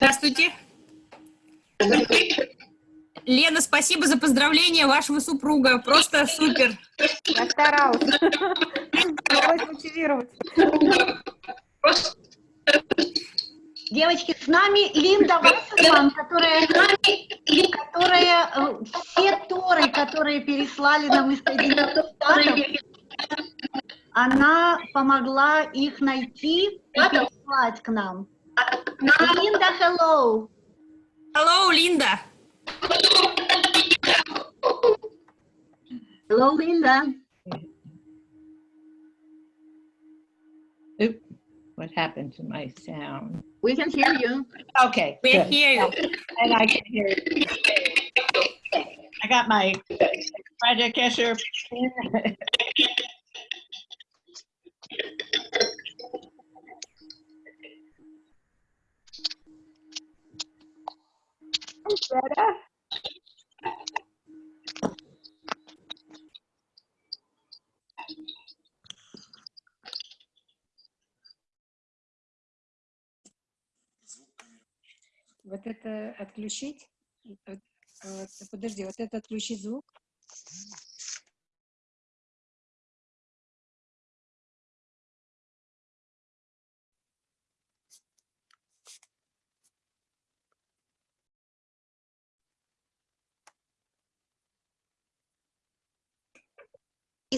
Здравствуйте. Лена, спасибо за поздравление вашего супруга. Просто супер. Я старалась. Старалась мотивировать. Девочки, с нами Линда Вассерман, которая, которая э, все торы, которые переслали нам из Соединенных Штатов, она помогла их найти и переслать к нам. Linda, hello. Hello, Linda. Hello, Linda. Oop, what happened to my sound? We can hear you. Okay. we're hear you. And I can hear you. I got my project Kesher. Kesher. Вот это отключить? Подожди, вот это отключить звук?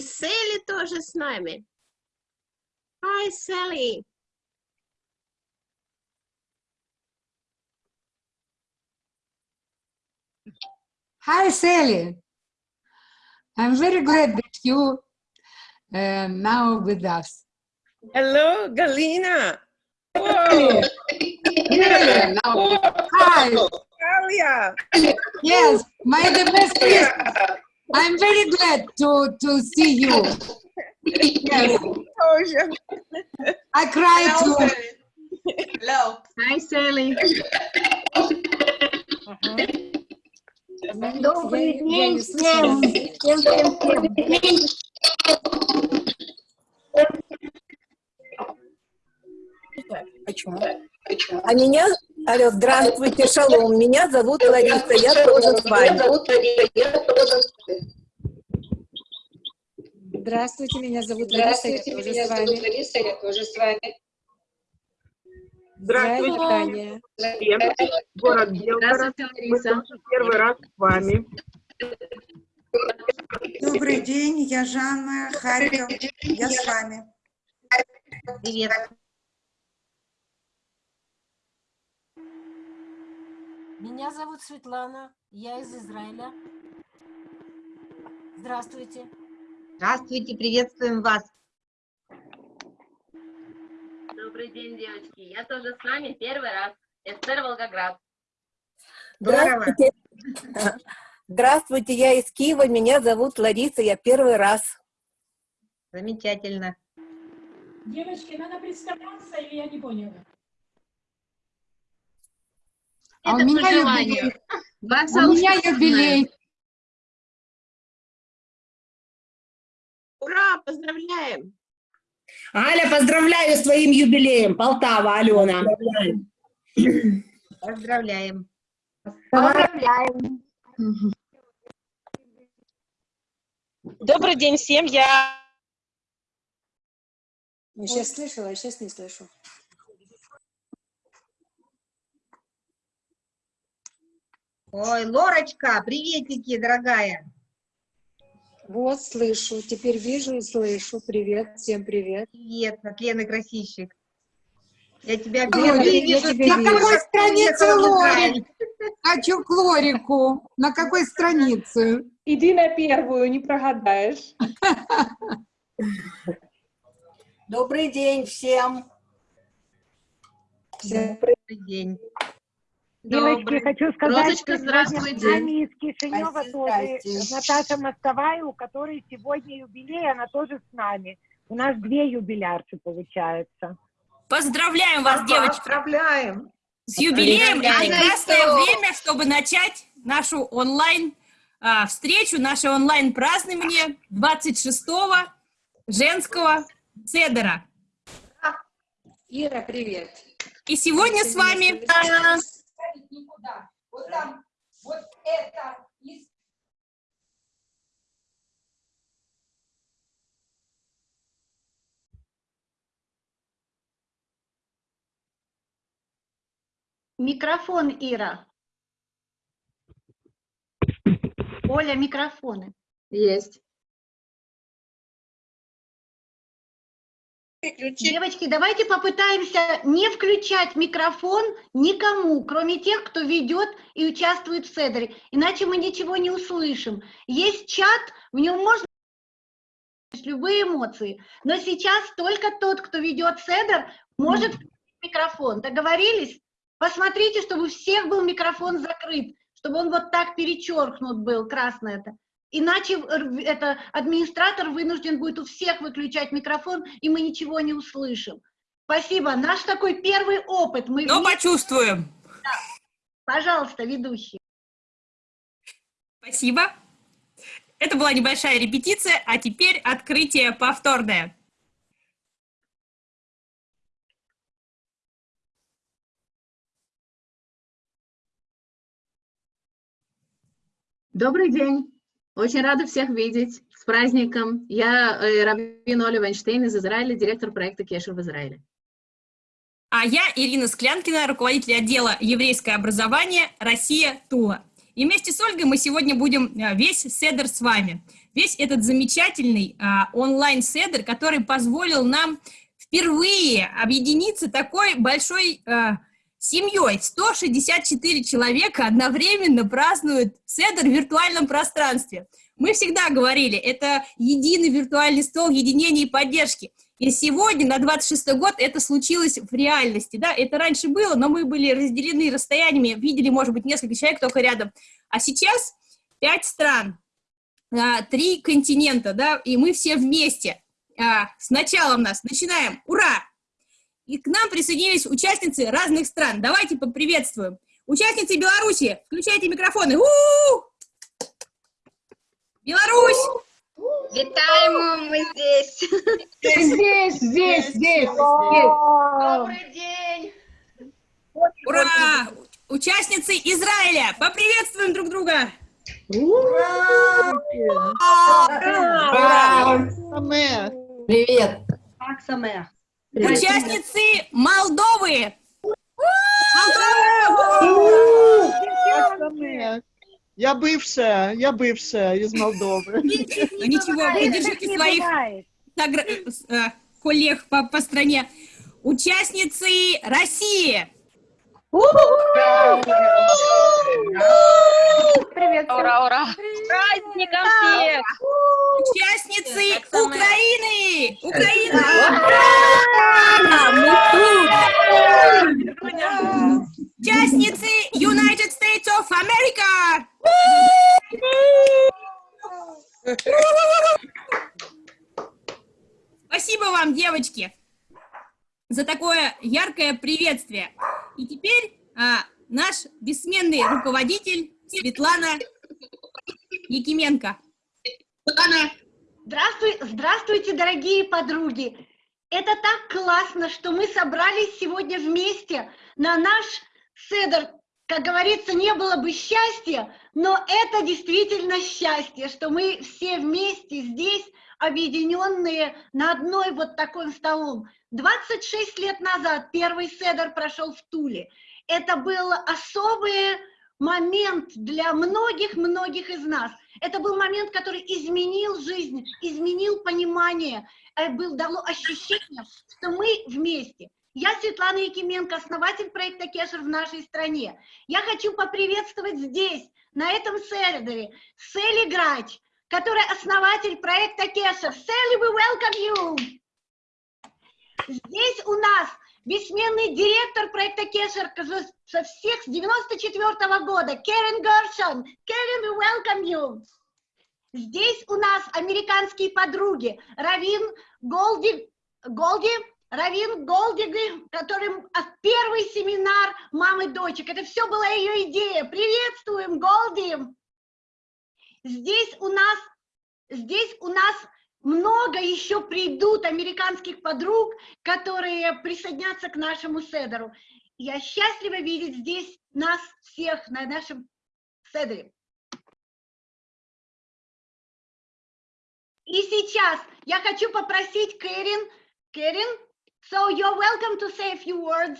И Селли тоже с нами. Hi, Sally. Hi, Sally. I'm very glad that you uh, now with us. Hello, Galina. Really? Really? Now, hi. Alia. Yes, my the best Christmas. I'm very glad to, to see you. Yes. I cried too. Hello. Hi, Sally. Добрый день всем. Всем, всем, всем. Почему? А меня, алло, здравствуйте, шалом, меня зовут Лариса, я тоже с вами. Здравствуйте, меня зовут Лариса, я тоже с вами. Лариса, я тоже с вами. Здравия, Таня. Город Белгород. Здравствуйте, Мы Лариса. тоже первый раз с вами. Добрый день, я Жанна Харьков, я с вами. Привет. Меня зовут Светлана, я из Израиля. Здравствуйте. Здравствуйте, приветствуем вас. Добрый день, девочки. Я тоже с вами первый раз. Эстер Волгоград. Здорово. Здравствуйте. Здравствуйте, я из Киева, меня зовут Лариса, я первый раз. Замечательно. Девочки, надо представляться или я не поняла? А у Это меня по юбилей. Вас У меня юбилей. Ура, поздравляем. Аля, поздравляю с твоим юбилеем, Полтава, Алена. Поздравляем. Поздравляем. Добрый день всем. Я Я сейчас слышала, а сейчас не слышу. Ой, Лорочка, приветики, дорогая. Вот, слышу, теперь вижу и слышу. Привет, всем привет. Привет, от Лены Красильщик. Я тебя вижу, я вижу, тебя На вижу. какой странице Лорик? Хочу к Лорику. На какой странице? Иди на первую, не прогадаешь. Добрый день всем. Всем Добрый день. Девочки, хочу сказать, Розочка, что сегодня с здравствуйте. нами из Кишинева тоже. Наташа Мостовая, у которой сегодня юбилей, она тоже с нами. У нас две юбилярки получается. Поздравляем вас, девочки, Поздравляем. с юбилеем. И прекрасное время, чтобы начать нашу онлайн а, встречу, наше онлайн празднование 26-го женского седера. Ира, привет. И сегодня с вами... Вот там, вот это из Микрофон, Ира. Оля, микрофоны. Есть. Девочки, давайте попытаемся не включать микрофон никому, кроме тех, кто ведет и участвует в Седере, иначе мы ничего не услышим. Есть чат, в нем можно любые эмоции, но сейчас только тот, кто ведет Седер, может включить микрофон. Договорились? Посмотрите, чтобы у всех был микрофон закрыт, чтобы он вот так перечеркнут был, красное это. Иначе это администратор вынужден будет у всех выключать микрофон, и мы ничего не услышим. Спасибо. Наш такой первый опыт. Мы Но вместе- почувствуем. Пожалуйста, ведущий. Спасибо. Это была небольшая репетиция, а теперь открытие повторное. Добрый день. Очень рада всех видеть. С праздником. Я э, Равин Оля Вайнштейн из Израиля, директор проекта Кешер в Израиле. А я Ирина Склянкина, руководитель отдела еврейское образование «Россия Тула». И вместе с Ольгой мы сегодня будем а, весь седер с вами. Весь этот замечательный а, онлайн-седер, который позволил нам впервые объединиться такой большой а, семьей. 164 человека одновременно празднуют седер в виртуальном пространстве. Мы всегда говорили, это единый виртуальный стол единения и поддержки. И сегодня, на 26-й год, это случилось в реальности, да, это раньше было, но мы были разделены расстояниями, видели, может быть, несколько человек только рядом. А сейчас пять стран, а, три континента, да, и мы все вместе. А, С началом нас начинаем, ура! И к нам присоединились участницы разных стран. Давайте поприветствуем. Участницы Беларуси, включайте микрофоны. У-у-у! Беларусь! Витаем, мы здесь. Здесь, здесь, здесь. Добрый день. Ура! Участницы Израиля, поприветствуем друг друга! Привет. Участницы Молдовы! Я бывшая, я бывшая из Молдовы. Ну ничего, поддержите своих э, коллег по, по стране. Участницы России! Привет. Ура, ура! С праздником всех! Участницы. Украины! Украина! Участницы United States of America! Спасибо вам, девочки, за такое яркое приветствие. И теперь а, наш бессменный руководитель Светлана Якименко. Здравствуй, здравствуйте, дорогие подруги! Это так классно, что мы собрались сегодня вместе на наш седр. Как говорится, не было бы счастья, но это действительно счастье, что мы все вместе здесь, объединенные на одной вот такой столом. 26 лет назад первый седр прошел в Туле. Это был особый момент для многих-многих из нас. Это был момент, который изменил жизнь, изменил понимание, э, был, дало ощущение, что мы вместе. Я Светлана Якименко, основатель проекта Кешер в нашей стране. Я хочу поприветствовать здесь, на этом сервере, Селли Грач, которая основатель проекта Кешер. Селли, we welcome you! Здесь у нас бессменный директор проекта Кешер со всех с 94 года, Керен Горшон. Керен, we welcome you! Здесь у нас американские подруги Равин Голди, Голди, Равин Голдиги, который а, первый семинар мамы дочек. Это все была ее идея. Приветствуем, Голди! Здесь у нас, здесь у нас много еще придут американских подруг, которые присоединятся к нашему седеру. я счастлива видеть здесь нас всех на нашем седре. И сейчас я хочу попросить Кэрин, Кэрин, so you're welcome to say a few words.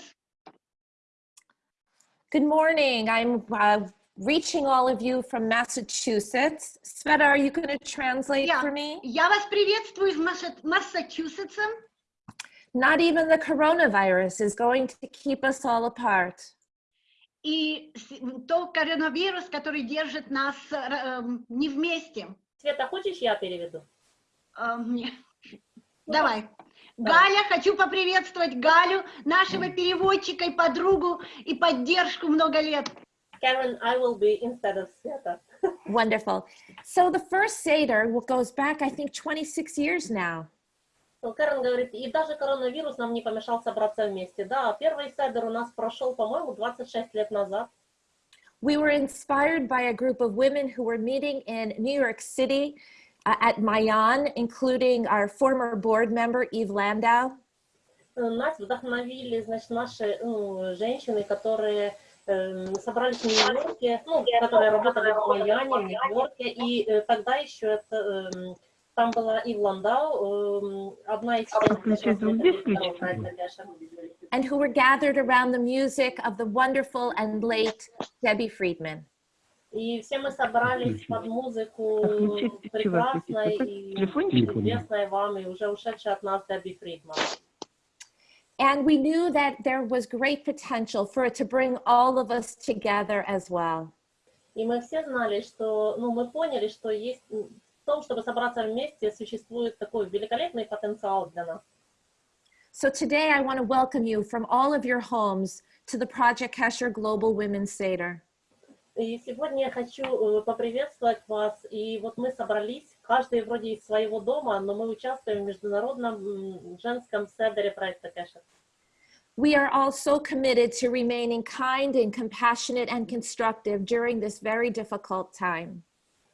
Good morning. I'm uh, reaching all of you from Massachusetts. Sveta, are you going to translate Yeah. for me? Я вас приветствую из Масса- Массачусетса. Not even the coronavirus is going to keep us all apart. И то коронавирус, который держит нас э, эм, не вместе. Света, хочешь я переведу? Эм, не. Давай. Галя, хочу поприветствовать Галю, нашего переводчика и подругу, и поддержку много лет. Karen, I will be instead of Sveta. Wonderful. So the first Seder what goes back, I think, 26 years now. Ну, Кэрон говорит, и даже коронавирус нам не помешал собраться вместе. Да, первый седер у нас прошел, по-моему, 26 лет назад. We were inspired by a group of women who were meeting in New York City uh, at Mayan, including our former board member, Eve Landau. Э, Нас вдохновили, значит, наши ну, женщины, которые эм, собрались в Нью-Йорке, ну, которые работали в Майами, в Нью-Йорке, и э, тогда еще это, эм, там была Ив Ландау, эм, одна из and who were gathered around the music of the wonderful and late Debbie Friedman. И все мы собрались под музыку прекрасной и известной вам, и уже ушедшей от нас Дебби Фридман. And we knew that there was great potential for it to bring all of us together as well. И мы все знали, что, ну, мы поняли, что есть м, в том, чтобы собраться вместе, существует такой великолепный потенциал для нас. So today I want to welcome you from all of your homes to the Project Kesher Global Women's Seder. И сегодня я хочу э, поприветствовать вас. И вот мы собрались, каждый вроде из своего дома, но мы участвуем в международном женском седере проекта Кэша. We are all so committed to remaining kind and compassionate and constructive during this very difficult time.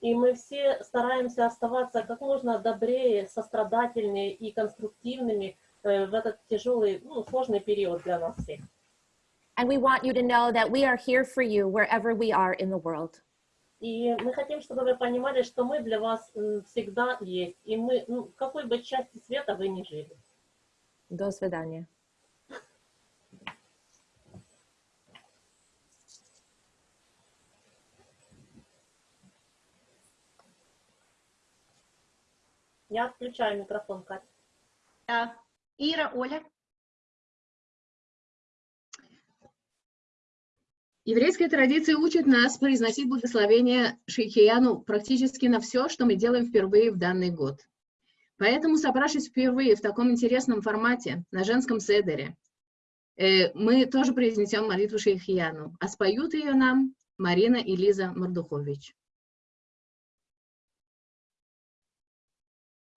И мы все стараемся оставаться как можно добрее, сострадательнее и конструктивными э, в этот тяжелый, ну, сложный период для нас всех. And we want you to know that we are here for you wherever we are in the world. И мы хотим, чтобы вы понимали, что мы для вас всегда есть. И мы, ну, в какой бы части света вы ни жили. До свидания. Я отключаю микрофон, Катя. Да. Ира, Оля. Еврейская традиция учит нас произносить благословение Шейхияну практически на все, что мы делаем впервые в данный год. Поэтому, собравшись впервые в таком интересном формате, на женском седере, э, мы тоже произнесем молитву Шейхияну, а споют ее нам Марина и Лиза Мордухович.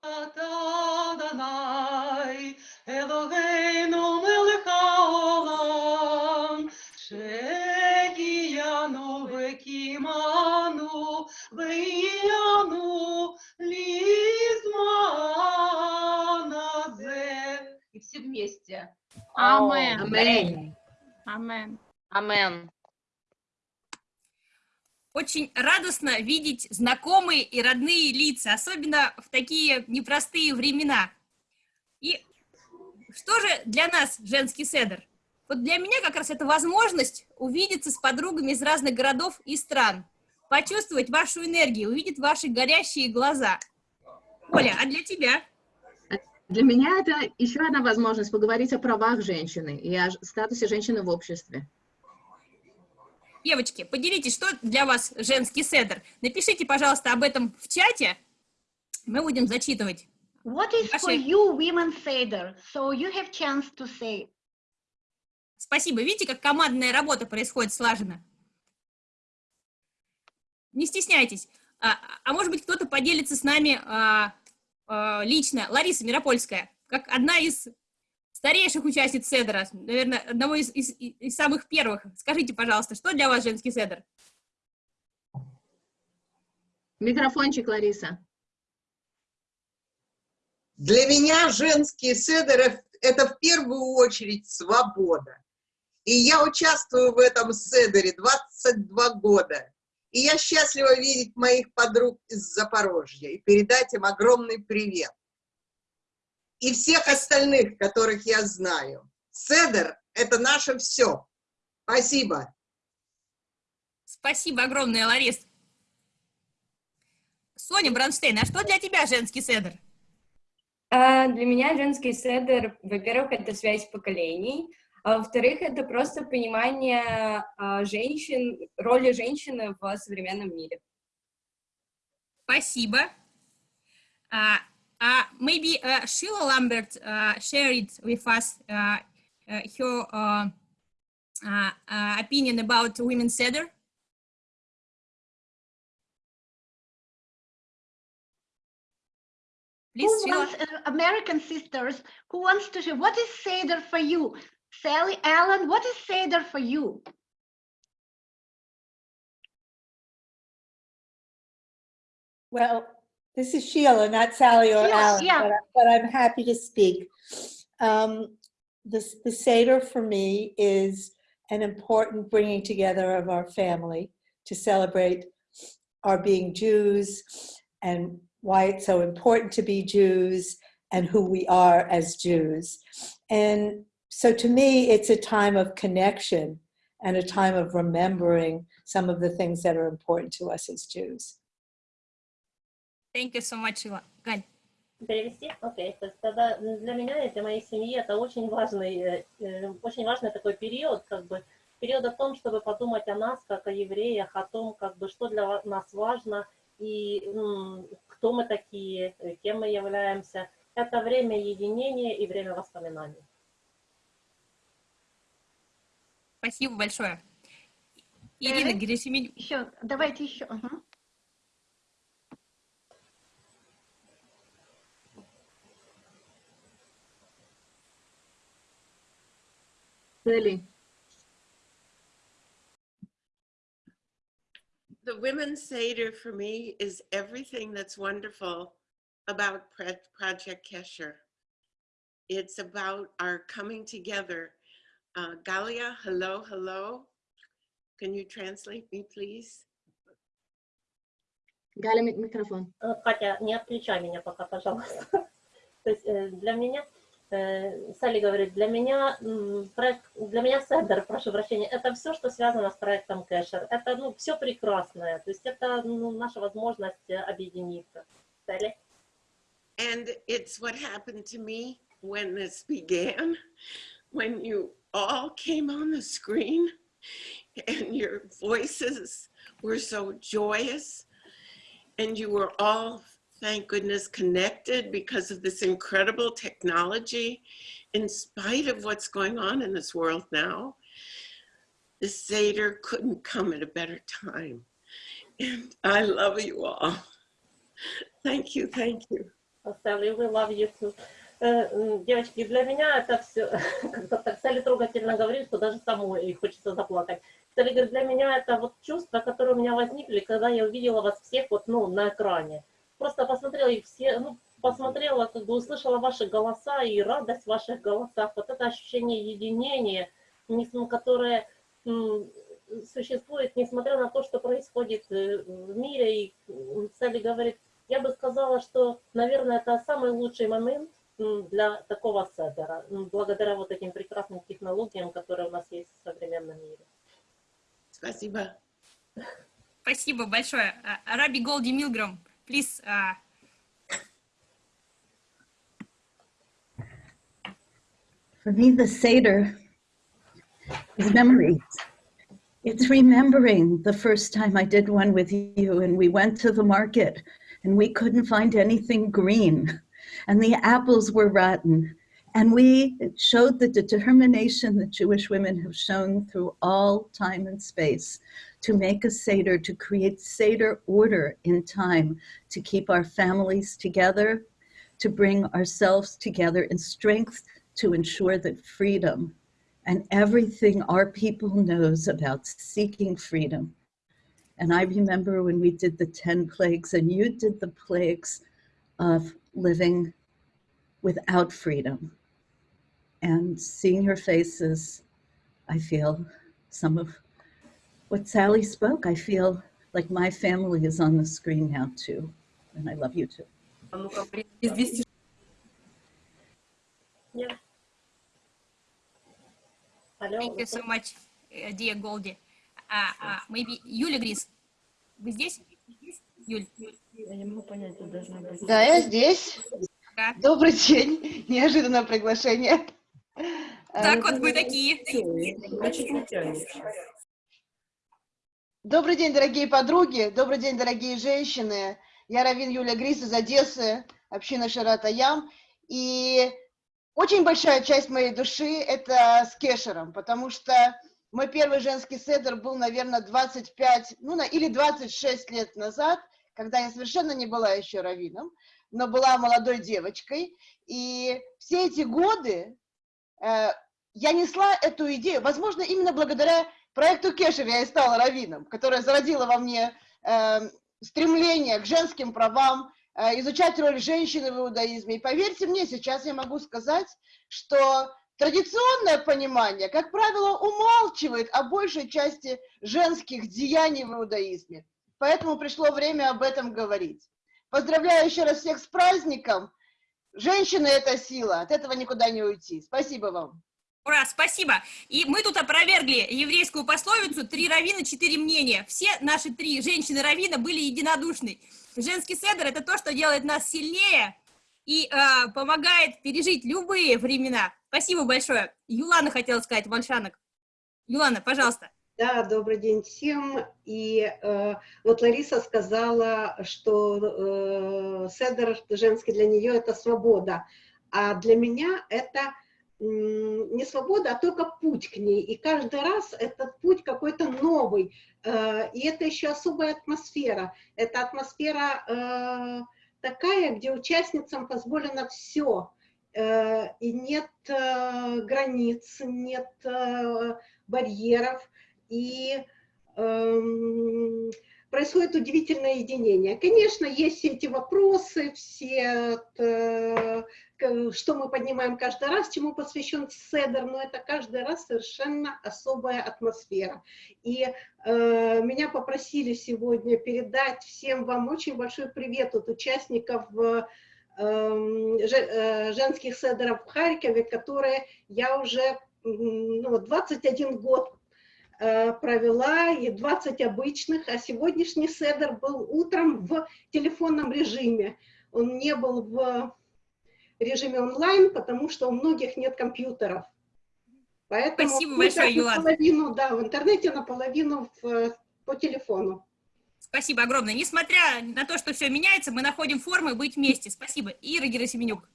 Adonai, вияну. И все вместе. Амен. Амен. Амен. Амен. Очень радостно видеть знакомые и родные лица, особенно в такие непростые времена. И что же для нас женский седр? Вот для меня как раз это возможность увидеться с подругами из разных городов и стран почувствовать вашу энергию, увидеть ваши горящие глаза. Оля, а для тебя? Для меня это еще одна возможность поговорить о правах женщины и о статусе женщины в обществе. Девочки, поделитесь, что для вас женский седер. Напишите, пожалуйста, об этом в чате. Мы будем зачитывать. What is for you women Seder? So you have chance to say. Спасибо. Видите, как командная работа происходит слаженно? Не стесняйтесь. А, а может быть, кто-то поделится с нами а, а, лично. Лариса Миропольская, как одна из старейших участниц Седера, наверное, одного из, из- из самых первых. Скажите, пожалуйста, что для вас женский Седер? Микрофончик, Лариса. Для меня женский седер – это в первую очередь свобода. И я участвую в этом седере 22 года. И я счастлива видеть моих подруг из Запорожья и передать им огромный привет. И всех остальных, которых я знаю. Седер – это наше все. Спасибо. Спасибо огромное, Ларис. Соня Бронштейн, а что для тебя женский седер? А, Для меня женский седер, во-первых, это связь поколений, а во-вторых, это просто понимание а, женщин, роли женщины в современном мире. Спасибо. Uh, uh, maybe uh, Sheila Lambert uh, shared with us uh, uh, her uh, uh, uh, opinion about women's Seder. Please, Who Sheila. wants, uh, American sisters, who wants to share? What is Seder for you? Sally Allen, what is Seder for you? Well, this is Sheila, not Sally or Sheila, Alan, yeah. but, I- I'm happy to speak. Um, this, the Seder for me is an important bringing together of our family to celebrate our being Jews and why it's so important to be Jews and who we are as Jews. And so to me, it's a time of connection and a time of remembering some of the things that are important to us as Jews. Thank you so much. Галь. Перевести? Окей. Есть тогда для меня и для моей семьи это очень важный, э, э, очень важный такой период, как бы период о том, чтобы подумать о нас, как о евреях, о том, как бы, что для нас важно и кто мы такие, кем мы являемся. Это время единения и время воспоминаний. Спасибо большое. Ирина Герасименюк. Еще, давайте еще. ага. Цели. The Women's Seder for me is everything that's wonderful about Pre- Project Kesher. It's about our coming together. Uh, Galia, hello, hello. Can you translate me, please? Галя, ми- микрофон. Катя, не отключай меня пока, пожалуйста. То есть э, для меня, э, Салли говорит, для меня проект, для меня Седер, прошу прощения, это все, что связано с проектом Кэшер. Это ну, все прекрасное. То есть это ну, наша возможность объединиться. Салли? And it's what happened to me when this began, when you all came on the screen and your voices were so joyous and you were all thank goodness connected because of this incredible technology in spite of what's going on in this world now. The Seder couldn't come at a better time and I love you all. Thank you thank you. Well, Sally, we love you too. Э, Девочки, для меня это все, как-то так Салли трогательно говорит, что даже самой хочется заплакать. Салли говорит, для меня это вот чувства, которые у меня возникли, когда я увидела вас всех вот, ну, на экране. Просто посмотрела и все, ну, посмотрела, как бы услышала ваши голоса и радость в ваших голосах. Вот это ощущение единения, которое существует, несмотря на то, что происходит э, в мире. И Салли говорит, я бы сказала, что, наверное, это самый лучший момент для такого седера, м, благодаря вот этим прекрасным технологиям, которые у нас есть в современном мире. Спасибо. Спасибо большое. А, Раби Голди Милграм, please. а, For me, the Seder is memories. It's remembering the first time I did one with you, and we went to the market and we couldn't find anything green, and the apples were rotten. And we showed the determination that Jewish women have shown through all time and space to make a Seder, to create Seder order in time, to keep our families together, to bring ourselves together in strength to ensure that freedom and everything our people knows about seeking freedom. And I remember when we did the 10 plagues and you did the plagues of living without freedom and seeing your faces, I feel some of what Sally spoke. I feel like my family is on the screen now too. And I love you too. Yeah. Алло, Thank you so much, uh, dear Goldie. Uh, uh, maybe Юля Грис, вы здесь? Юль. Я не могу понять, тут должна быть... Да, я здесь. Да. Добрый день. Неожиданное приглашение. Так вот мы такие. Добрый день, дорогие подруги. Добрый день, дорогие женщины. Я Равин Юлия Грис из Одессы, община Шарата Ям. И очень большая часть моей души – это с Кешером, потому что мой первый женский седр был, наверное, 25, ну, или 26 лет назад, когда я совершенно не была еще раввином, но была молодой девочкой. И все эти годы э, я несла эту идею, возможно, именно благодаря проекту Кешер я и стала раввином, которая зародила во мне э, стремление к женским правам, э, изучать роль женщины в иудаизме. И поверьте мне, сейчас я могу сказать, что традиционное понимание, как правило, умалчивает о большей части женских деяний в иудаизме. Поэтому пришло время об этом говорить. Поздравляю еще раз всех с праздником. Женщины – это сила, от этого никуда не уйти. Спасибо вам. Ура, спасибо. И мы тут опровергли еврейскую пословицу «три равина, четыре мнения». Все наши три женщины-равина были единодушны. Женский седр – это то, что делает нас сильнее и э, помогает пережить любые времена. Спасибо большое. Юлана хотела сказать, Вальшанок. Юлана, пожалуйста. Да, добрый день всем. И э, вот Лариса сказала, что э, седер женский для нее это свобода, а для меня это м, не свобода, а только путь к ней. И каждый раз этот путь какой-то новый. Э, и это еще особая атмосфера. Это атмосфера э, такая, где участницам позволено все. Э, и нет э, границ, нет э, барьеров. И эм, происходит удивительное единение. Конечно, есть все эти вопросы, все, э, к- что мы поднимаем каждый раз, чему посвящен Седер, но это каждый раз совершенно особая атмосфера. И э, меня попросили сегодня передать всем вам очень большой привет от участников э, эм, э, женских седеров в Харькове, которые я уже ну, вот 21 год провела, и 20 обычных, а сегодняшний седер был утром в телефонном режиме. Он не был в режиме онлайн, потому что у многих нет компьютеров. Поэтому Спасибо мы большое, Юлана. наполовину, да, в интернете, наполовину в, по телефону. Спасибо огромное. Несмотря на то, что все меняется, мы находим формы быть вместе. Спасибо. Ира Герасименюк.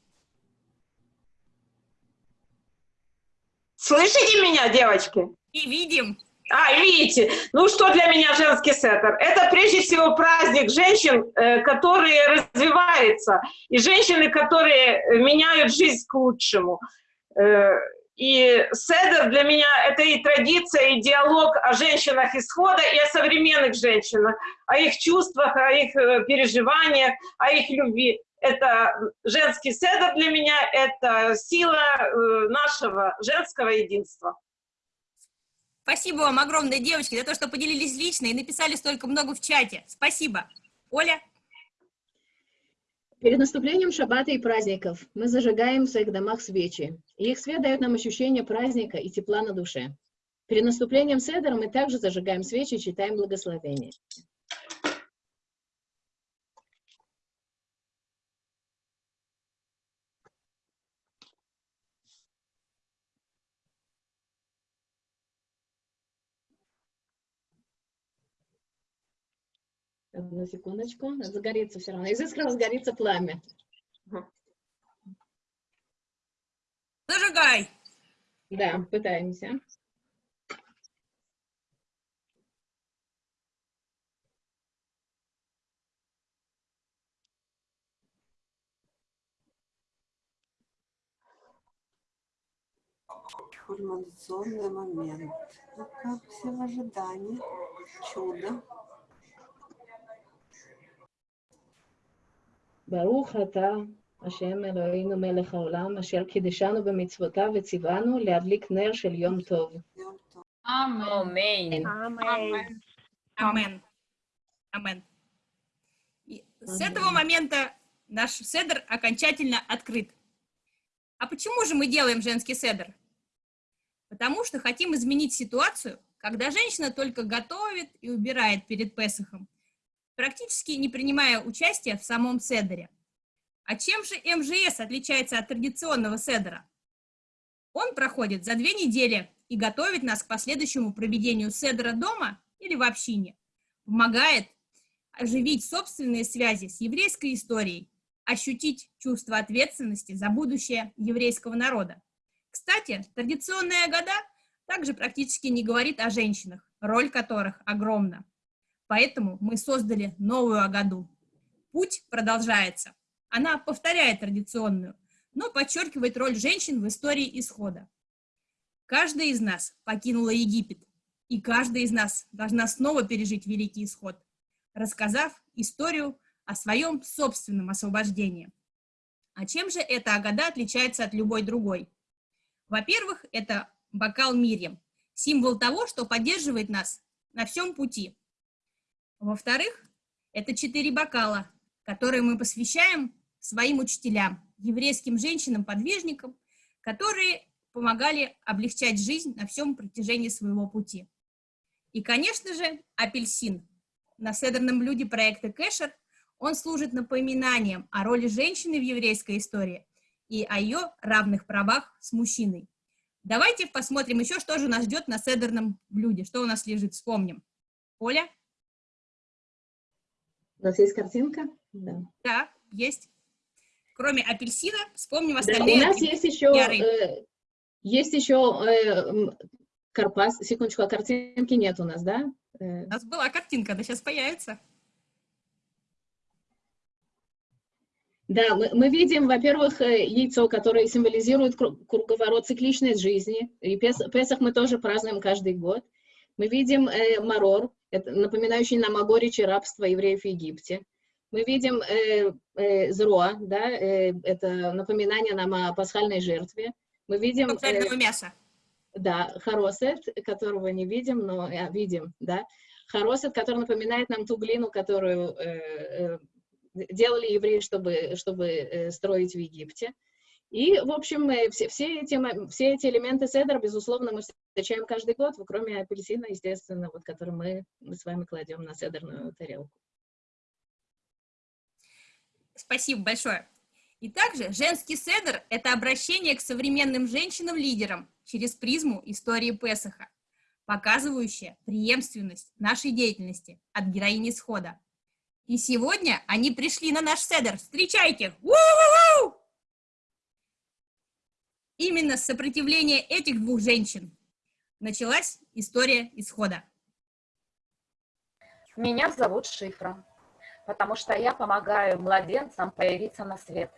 Слышите меня, девочки? И видим. А, видите. Ну, что для меня женский сеттер? Это прежде всего праздник женщин, э, которые развиваются, и женщины, которые меняют жизнь к лучшему. Э, И седер для меня — это и традиция, и диалог о женщинах исхода, и о современных женщинах, о их чувствах, о их э, переживаниях, о их любви. Это женский седер для меня, это сила нашего женского единства. Спасибо вам огромное, девочки, за то, что поделились лично и написали столько много в чате. Спасибо. Оля? Перед наступлением шаббата и праздников мы зажигаем в своих домах свечи, и их свет дает нам ощущение праздника и тепла на душе. Перед наступлением Седера мы также зажигаем свечи и читаем благословение. Одну секундочку, загорится все равно. Из искры разгорится пламя. Зажигай! Да, пытаемся. Кульминационный момент. Ну как все в ожидании. Чудо. ברוך אתה, השם אלוהינו מלך העולם, אשר קידשנו במצוותיו וציוונו להדליק נר של יום טוב. Йом Амен. Амен. Амен. Амен. И с этого момента наш седр окончательно открыт. А почему же мы делаем женский седр? Потому что хотим изменить ситуацию, когда женщина только готовит и убирает перед Песохом, практически не принимая участия в самом седере. А чем же МЖС отличается от традиционного седера? Он проходит за две недели и готовит нас к последующему проведению седера дома или в общине. Помогает оживить собственные связи с еврейской историей, ощутить чувство ответственности за будущее еврейского народа. Кстати, традиционная года также практически не говорит о женщинах, роль которых огромна. Поэтому мы создали новую Агаду. Путь продолжается. Она повторяет традиционную, но подчеркивает роль женщин в истории исхода. Каждая из нас покинула Египет, и каждая из нас должна снова пережить Великий Исход, рассказав историю о своем собственном освобождении. А чем же эта Агада отличается от любой другой? Во-первых, это бокал Мирьям, символ того, что поддерживает нас на всем пути. Во-вторых, это четыре бокала, которые мы посвящаем своим учителям, еврейским женщинам-подвижникам, которые помогали облегчать жизнь на всем протяжении своего пути. И, конечно же, апельсин. На седерном блюде проекта Кэшер он служит напоминанием о роли женщины в еврейской истории и о ее равных правах с мужчиной. Давайте посмотрим еще, что же нас ждет на седерном блюде, что у нас лежит, вспомним. Оля? У нас есть картинка? Да. Да, есть. Кроме апельсина, вспомним Да, остальные. у нас есть еще, э, есть еще э, карпас. Секундочку, а картинки нет у нас, да? Э, У нас была картинка, она сейчас появится. Да, мы, мы видим, во-первых, э, яйцо, которое символизирует кру- круговорот цикличной жизни. И Пес, Песах мы тоже празднуем каждый год. Мы видим э, марор, это напоминающий нам о горечи рабства евреев в Египте. Мы видим э, э, зроа, да, э, это напоминание нам о пасхальной жертве. Мы видим... Жареного мяса. Да, хоросет, которого не видим, но а, видим, да. Хоросет, который напоминает нам ту глину, которую э, э, делали евреи, чтобы, чтобы э, строить в Египте. И, в общем, э, все, все, эти, все эти элементы седра, безусловно, мы встречаем каждый год, кроме апельсина, естественно, вот, который мы, мы с вами кладем на седерную тарелку. Спасибо большое. И также женский седр – это обращение к современным женщинам-лидерам через призму истории Песаха, показывающая преемственность нашей деятельности от героини схода. И сегодня они пришли на наш седр. Встречайте! У-у-у! Именно с сопротивления этих двух женщин началась история исхода. Меня зовут Шифра, потому что я помогаю младенцам появиться на свет.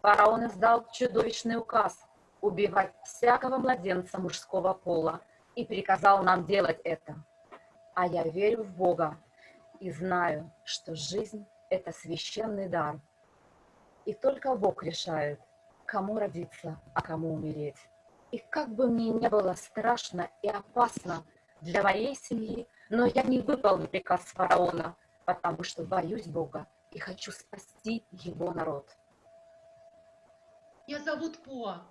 Фараон издал чудовищный указ убивать всякого младенца мужского пола и приказал нам делать это. А я верю в Бога и знаю, что жизнь – это священный дар. И только Бог решает, кому родиться, а кому умереть. И как бы мне не было страшно и опасно для моей семьи, но я не выполню приказ фараона, потому что боюсь Бога и хочу спасти его народ. Меня зовут Поа.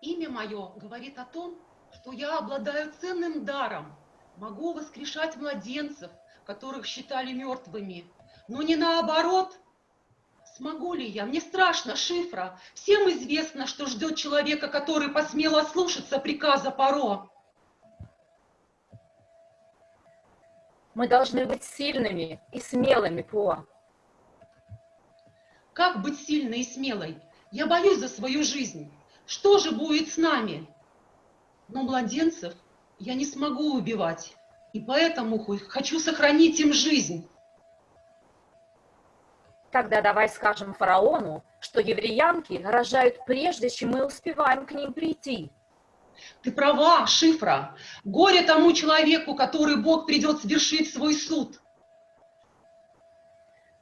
Имя мое говорит о том, что я обладаю ценным даром. Могу воскрешать младенцев, которых считали мертвыми. Но не наоборот. Смогу ли я? Мне страшно, шифра. Всем известно, что ждет человека, который посмел ослушаться приказа Паро. Мы должны быть сильными и смелыми, Поа. Как быть сильной и смелой? Я боюсь за свою жизнь. Что же будет с нами? Но младенцев я не смогу убивать, и поэтому хочу сохранить им жизнь. Тогда давай скажем фараону, что евреянки рожают прежде, чем мы успеваем к ним прийти. Ты права, Шифра. Горе тому человеку, который Бог придет свершить свой суд.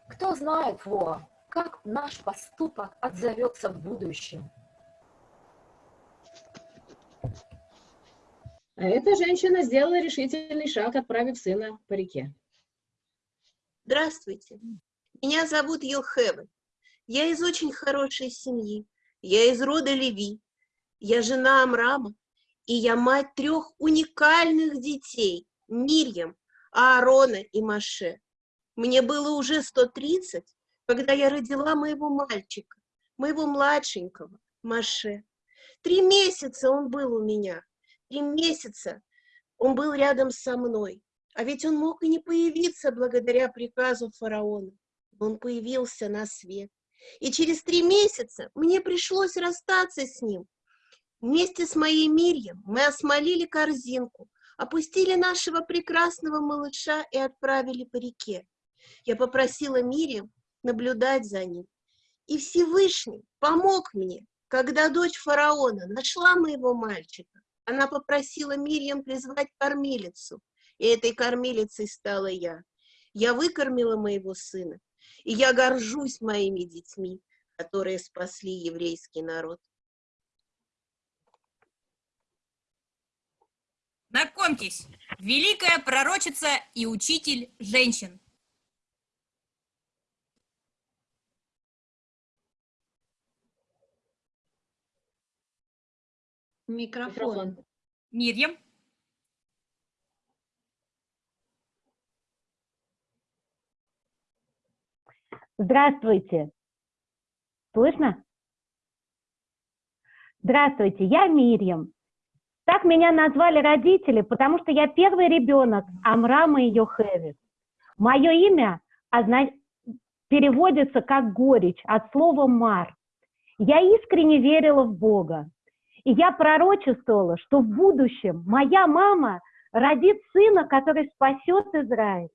Кто знает, Во, как наш поступок отзовется в будущем. А эта женщина сделала решительный шаг, отправив сына по реке. Здравствуйте. Меня зовут Йохеве. Я из очень хорошей семьи. Я из рода Леви. Я жена Амрама. И я мать трех уникальных детей. Мирьям, Аарона и Маше. Мне было уже 130, когда я родила моего мальчика, моего младшенького, Маше. Три месяца он был у меня. Три месяца он был рядом со мной. А ведь он мог и не появиться благодаря приказу фараона. Он появился на свет. И через три месяца мне пришлось расстаться с ним. Вместе с моей Мирьем мы осмолили корзинку, опустили нашего прекрасного малыша и отправили по реке. Я попросила Мирьям наблюдать за ним. И Всевышний помог мне, когда дочь фараона нашла моего мальчика. Она попросила Мирьям призвать кормилицу, и этой кормилицей стала я. Я выкормила моего сына, и я горжусь моими детьми, которые спасли еврейский народ. Знакомьтесь, великая пророчица и учитель женщин. Микрофон. Мирьям. Здравствуйте. Слышно? Здравствуйте, я Мирьям. Так меня назвали родители, потому что я первый ребенок Амрама и Йохевис. Мое имя переводится как горечь от слова «мар». Я искренне верила в Бога. И я пророчествовала, что в будущем моя мама родит сына, который спасет Израиль.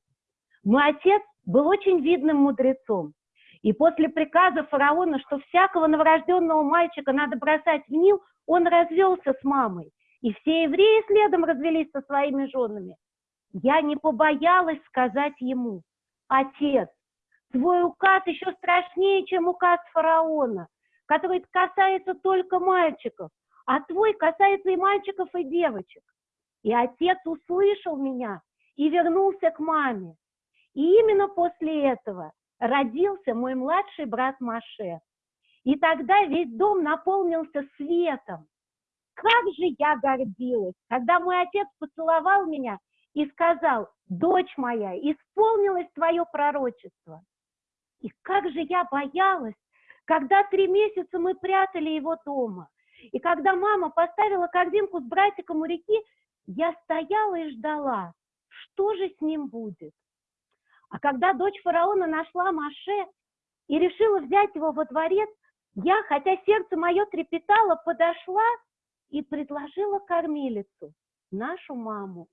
Мой отец был очень видным мудрецом. И после приказа фараона, что всякого новорожденного мальчика надо бросать в Нил, он развелся с мамой. И все евреи следом развелись со своими женами. Я не побоялась сказать ему, отец, твой указ еще страшнее, чем указ фараона, который касается только мальчиков, а твой касается и мальчиков, и девочек. И отец услышал меня и вернулся к маме. И именно после этого родился мой младший брат Маше. И тогда весь дом наполнился светом. Как же я гордилась, когда мой отец поцеловал меня и сказал, дочь моя, исполнилось твое пророчество. И как же я боялась, когда три месяца мы прятали его дома. И когда мама поставила корзинку с братиком у реки, я стояла и ждала, что же с ним будет. А когда дочь фараона нашла Маше и решила взять его во дворец, я, хотя сердце мое трепетало, подошла и предложила кормилицу, нашу маму.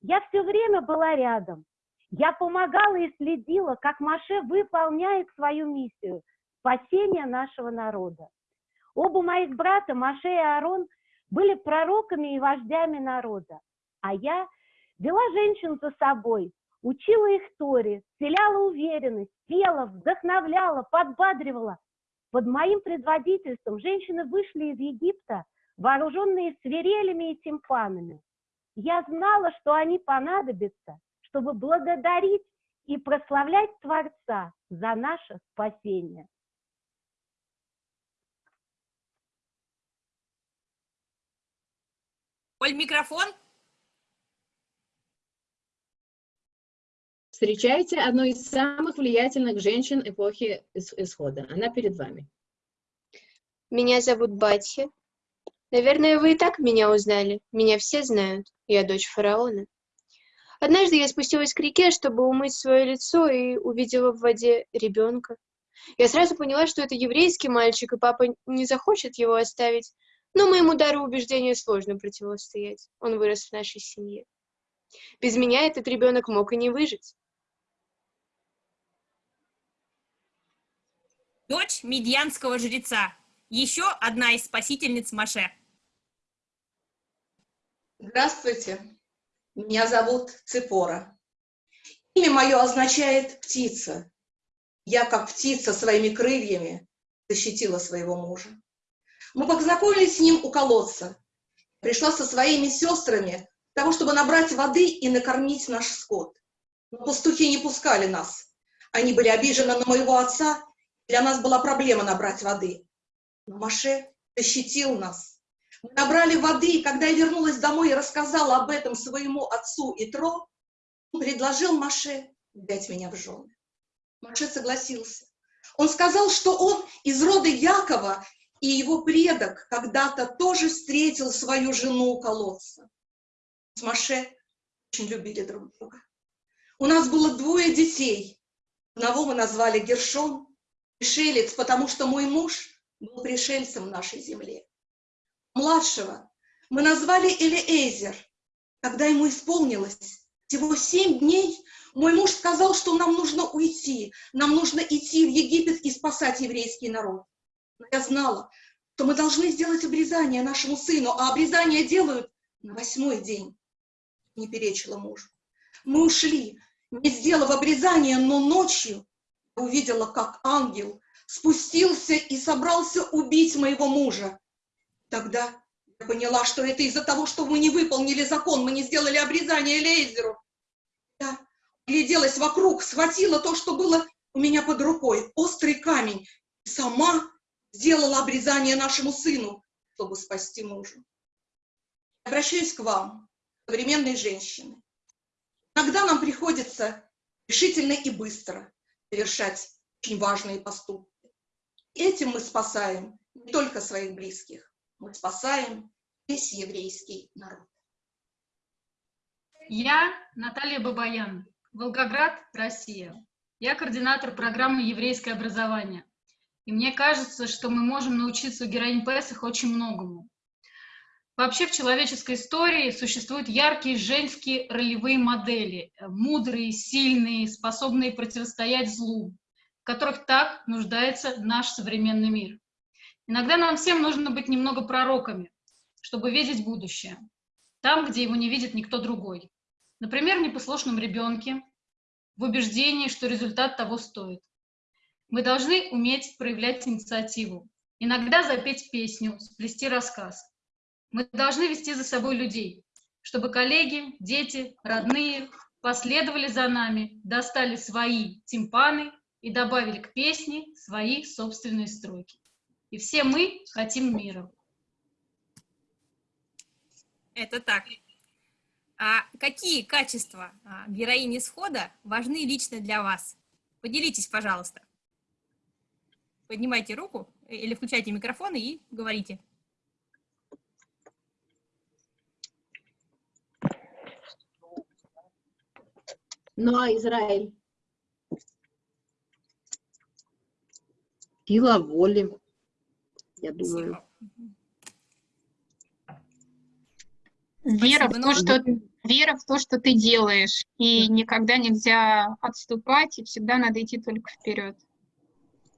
Я все время была рядом. Я помогала и следила, как Маше выполняет свою миссию – спасение нашего народа. Оба моих брата, Маше и Аарон, были пророками и вождями народа, а я вела женщин за собой, учила их Торе, вселяла уверенность, пела, вдохновляла, подбадривала. Под моим предводительством женщины вышли из Египта, вооруженные свирелями и тимпанами. Я знала, что они понадобятся, чтобы благодарить и прославлять Творца за наше спасение. Оль, микрофон. Встречайте одну из самых влиятельных женщин эпохи Исхода. Она перед вами. Меня зовут Батья. Наверное, вы и так меня узнали. Меня все знают. Я дочь фараона. Однажды я спустилась к реке, чтобы умыть свое лицо, и увидела в воде ребенка. Я сразу поняла, что это еврейский мальчик, и папа не захочет его оставить. Но моему дару убеждения сложно противостоять. Он вырос в нашей семье. Без меня этот ребенок мог и не выжить. Дочь медьянского жреца. Еще одна из спасительниц Маше. Здравствуйте, меня зовут Ципора. Имя мое означает «птица». Я, как птица, своими крыльями защитила своего мужа. Мы познакомились с ним у колодца. Пришла со своими сестрами для того, чтобы набрать воды и накормить наш скот. Но пастухи не пускали нас. Они были обижены на моего отца, для нас была проблема набрать воды. Но Маше защитил нас. Мы набрали воды, и когда я вернулась домой и рассказала об этом своему отцу Итро, он предложил Маше взять меня в жены. Маше согласился. Он сказал, что он из рода Якова, и его предок когда-то тоже встретил свою жену у колодца. С Маше очень любили друг друга. У нас было двое детей. Одного мы назвали Гершон, пришелец, потому что мой муж был пришельцем в нашей земле. Младшего мы назвали Элиэзер. Когда ему исполнилось всего семь дней, мой муж сказал, что нам нужно уйти, нам нужно идти в Египет и спасать еврейский народ. Но я знала, что мы должны сделать обрезание нашему сыну, а обрезание делают на восьмой день. Не перечила мужу. Мы ушли, не сделав обрезание, но ночью увидела, как ангел спустился и собрался убить моего мужа. Тогда я поняла, что это из-за того, что мы не выполнили закон, мы не сделали обрезание Лейзеру. Я гляделась вокруг, схватила то, что было у меня под рукой, острый камень, и сама сделала обрезание нашему сыну, чтобы спасти мужа. Обращаюсь к вам, современные женщины. Иногда нам приходится решительно и быстро совершать очень важные поступки. Этим мы спасаем не только своих близких, мы спасаем весь еврейский народ. Я Наталья Бабаян, Волгоград, Россия. Я координатор программы «Еврейское образование». И мне кажется, что мы можем научиться у героинь Песах очень многому. Вообще в человеческой истории существуют яркие женские ролевые модели, мудрые, сильные, способные противостоять злу, в которых так нуждается наш современный мир. Иногда нам всем нужно быть немного пророками, чтобы видеть будущее, там, где его не видит никто другой. Например, в непослушном ребенке, в убеждении, что результат того стоит. Мы должны уметь проявлять инициативу, иногда запеть песню, сплести рассказ. Мы должны вести за собой людей, чтобы коллеги, дети, родные последовали за нами, достали свои тимпаны и добавили к песне свои собственные строки. И все мы хотим мира. Это так. А какие качества а, героини схода важны лично для вас? Поделитесь, пожалуйста. Поднимайте руку или включайте микрофон и говорите. Ну а Израиль? Сила воли, я думаю. Вера в, то, что, вера в то, что ты делаешь, и никогда нельзя отступать, и всегда надо идти только вперед.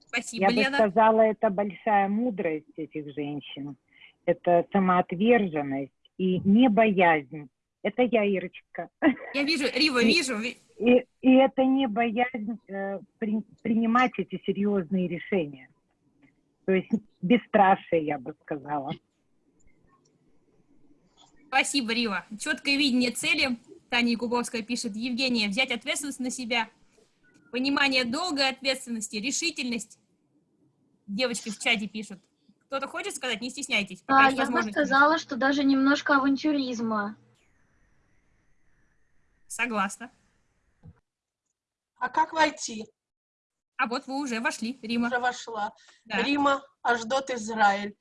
Спасибо, Я Лена. бы сказала, это большая мудрость этих женщин. Это самоотверженность и не боязнь. Это я, Ирочка. Я вижу, Рива, вижу. И, и это не боязнь э, при- принимать эти серьезные решения. То есть бесстрашие, я бы сказала. Спасибо, Рива. Четкое видение цели. Таня Якубовская пишет. Евгения, взять ответственность на себя. Понимание долга ответственности, решительность. Девочки в чате пишут. Кто-то хочет сказать? Не стесняйтесь. пока А, я бы сказала, что даже немножко авантюризма. Согласна. А как войти? А вот вы уже вошли, Рима. Уже вошла. Да. Рима, Аждот, Израиль.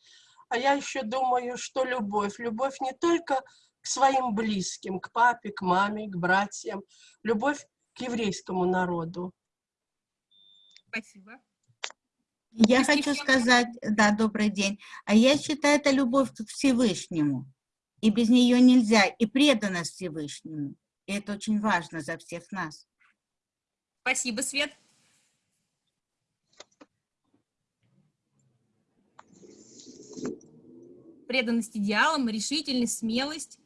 А я еще думаю, что любовь. Любовь не только к своим близким, к папе, к маме, к братьям. Любовь к еврейскому народу. Спасибо. Я хочу сказать, да, добрый день. А я считаю, это любовь к Всевышнему. И без нее нельзя. И преданность Всевышнему. И это очень важно за всех нас. Спасибо, Свет. Преданность идеалам, решительность, смелость.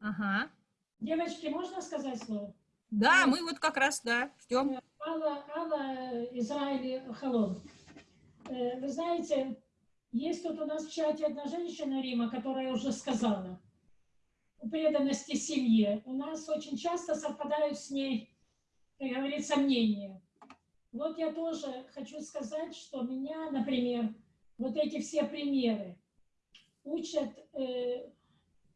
Ага. Девочки, можно сказать слово? Да, мы вот как раз, да, ждем. Алла, Алла Израиль Халон. Э, Вы знаете, есть тут у нас в чате одна женщина, Рима, которая уже сказала, преданности семье. У нас очень часто совпадают с ней, как говорится, мнения. Вот я тоже хочу сказать, что меня, например, вот эти все примеры учат э,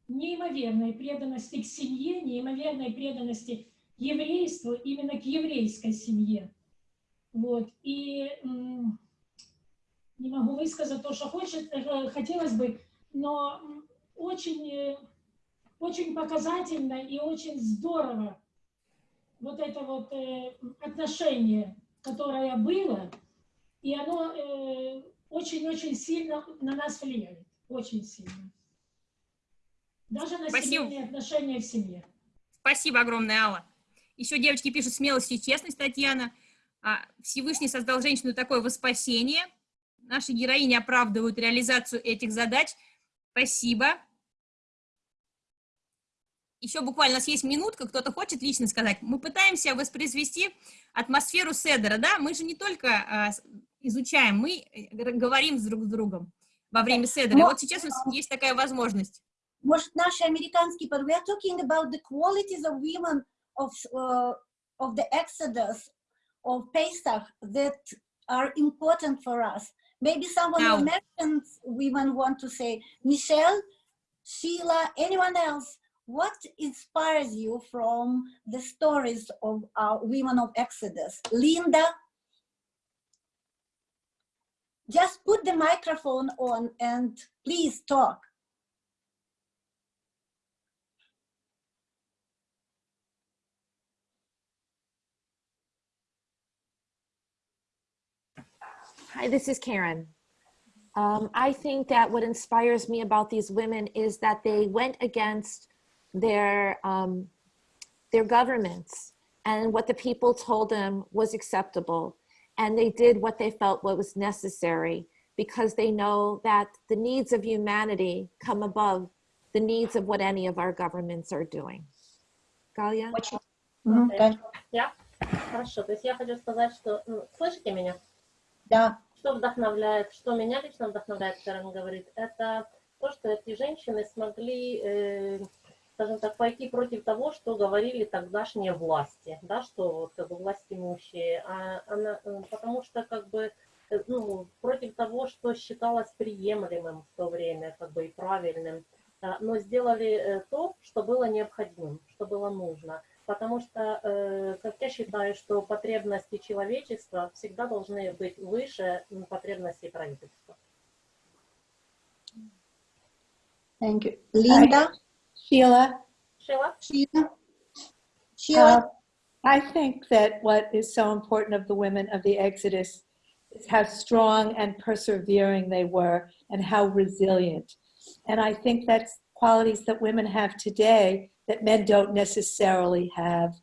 неимоверной преданности к семье, неимоверной преданности еврейству, именно к еврейской семье. Вот. И не могу высказать то, что хочет, э, хотелось бы, но очень, э, очень показательно и очень здорово вот это вот э, отношение, которое было, и оно очень-очень сильно на нас влияет, очень сильно. Даже на Спасибо. семейные отношения в семье. Спасибо огромное, Алла. Еще девочки пишут смелость и честность, Татьяна. А, Всевышний создал женщину такое во спасение. Наши героини оправдывают реализацию этих задач. Спасибо. Еще буквально у нас есть минутка, кто-то хочет лично сказать. Мы пытаемся воспроизвести атмосферу Седера, да? Мы же не только а, изучаем, мы э, говорим друг с другом во время Седера. Вот сейчас у нас есть такая возможность. Может, наши американские we are talking about the qualities of women of, uh, of the Exodus, of Pesach, that are important for us. Maybe someone Now. Americans women want to say, Michelle, Sheila, anyone else, what inspires you from the stories of our women of Exodus? Linda, just put the microphone on and please talk. Hi, this is Karen. Um, I think that what inspires me about these women is that they went against their um, their governments and what the people told them was acceptable, and they did what they felt what was necessary because they know that the needs of humanity come above the needs of what any of our governments are doing. Galia? Я? Хорошо. То есть я хочу сказать, что... ну, слышите меня? Да. Что вдохновляет, что меня лично вдохновляет, Карен говорит, это то, что эти женщины смогли, э, скажем так, пойти против того, что говорили тогдашние власти, да, что вот как бы власть имущие, а она, э, потому что как бы э, ну, против того, что считалось приемлемым в то время, как бы и правильным, а, но сделали э, то, что было необходимым, что было нужно. Потому что, э, как я считаю, что потребности человечества всегда должны быть выше потребностей правительства. Thank you. Linda? Sheila? Sheila? Sheila? Uh, I think that what is so important of the women of the Exodus is how strong and persevering they were and how resilient. And I think that's qualities that women have today that men don't necessarily have.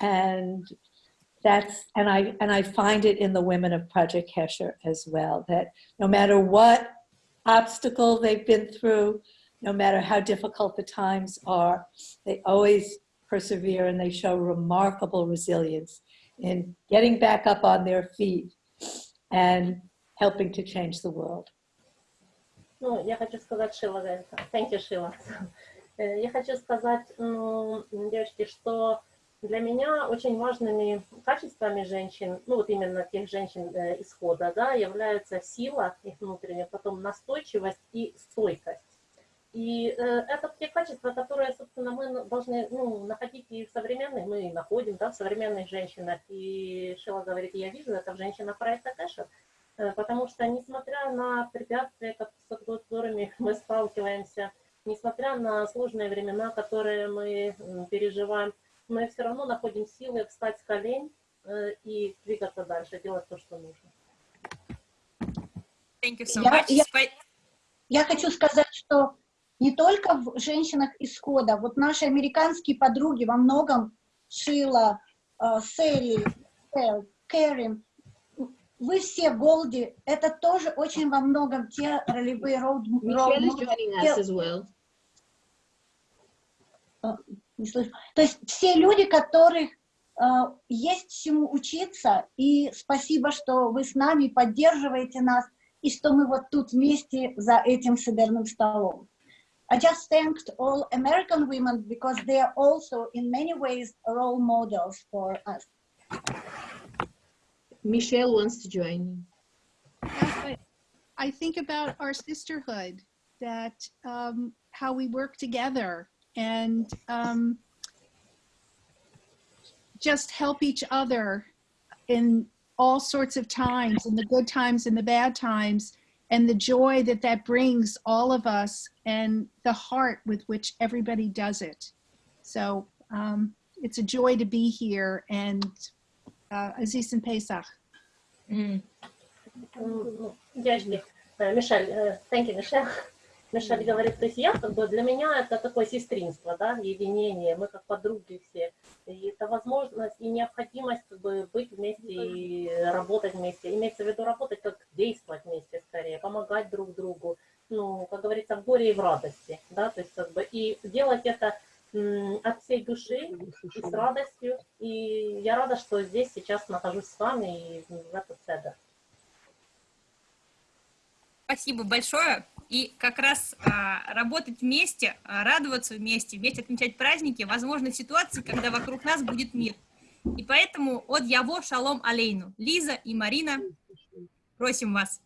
And that's, and I, and I find it in the women of Project Hesher as well, that no matter what obstacle they've been through, no matter how difficult the times are, they always persevere and they show remarkable resilience in getting back up on their feet and helping to change the world. Ну, я хочу сказать, Шила, говорит, thank you, Шила. Э, Я хочу сказать, ну, девочки, что для меня очень важными качествами женщин, ну вот именно тех женщин э, исхода, да, являются сила их внутренняя, потом настойчивость и стойкость. И э, это те качества, которые, собственно, мы должны ну, находить и в современных, мы находим, да, в современных женщинах. И Шила говорит, я вижу это в женщинах проекта Кэша, э, потому что, несмотря на препятствия, с которыми мы сталкиваемся, несмотря на сложные времена, которые мы переживаем, мы все равно находим силы встать с колен э, и двигаться дальше, делать то, что нужно. Thank you so Я- much. я- Спа- Я хочу сказать, что не только в женщинах исхода, вот наши американские подруги во многом, Шила, э, Селли, Эл, Кэрин, вы все Голди, это тоже очень во многом те ролевые роуд well. не слышу. То есть все люди, которых э, есть чему учиться, и спасибо, что вы с нами поддерживаете нас, и что мы вот тут вместе за этим сидерным столом. I just thanked all American women because they are also in many ways role models for us. Michelle wants to join. I- I think about our sisterhood, that um, how we work together and um, just help each other in all sorts of times, in the good times and the bad times, and the joy that that brings all of us and the heart with which everybody does it. So um, it's a joy to be here and uh, Aziz and Pesach. Mm. Um, Michelle, uh, thank you, Michelle. Мишель говорит, то есть я как бы, для меня это такое сестринство, да, единение, мы как подруги все. И это возможность и необходимость как бы быть вместе и работать вместе. Имеется в виду работать, как действовать вместе скорее, помогать друг другу, ну, как говорится, в горе и в радости, да, то есть как бы и делать это от всей души и с радостью. И я рада, что здесь сейчас нахожусь с вами и в этот седер. Спасибо большое. И как раз а, работать вместе, а, радоваться вместе, вместе отмечать праздники, возможно, в ситуации, когда вокруг нас будет мир. И поэтому от Яво Шалом Алейну. Лиза и Марина, просим вас.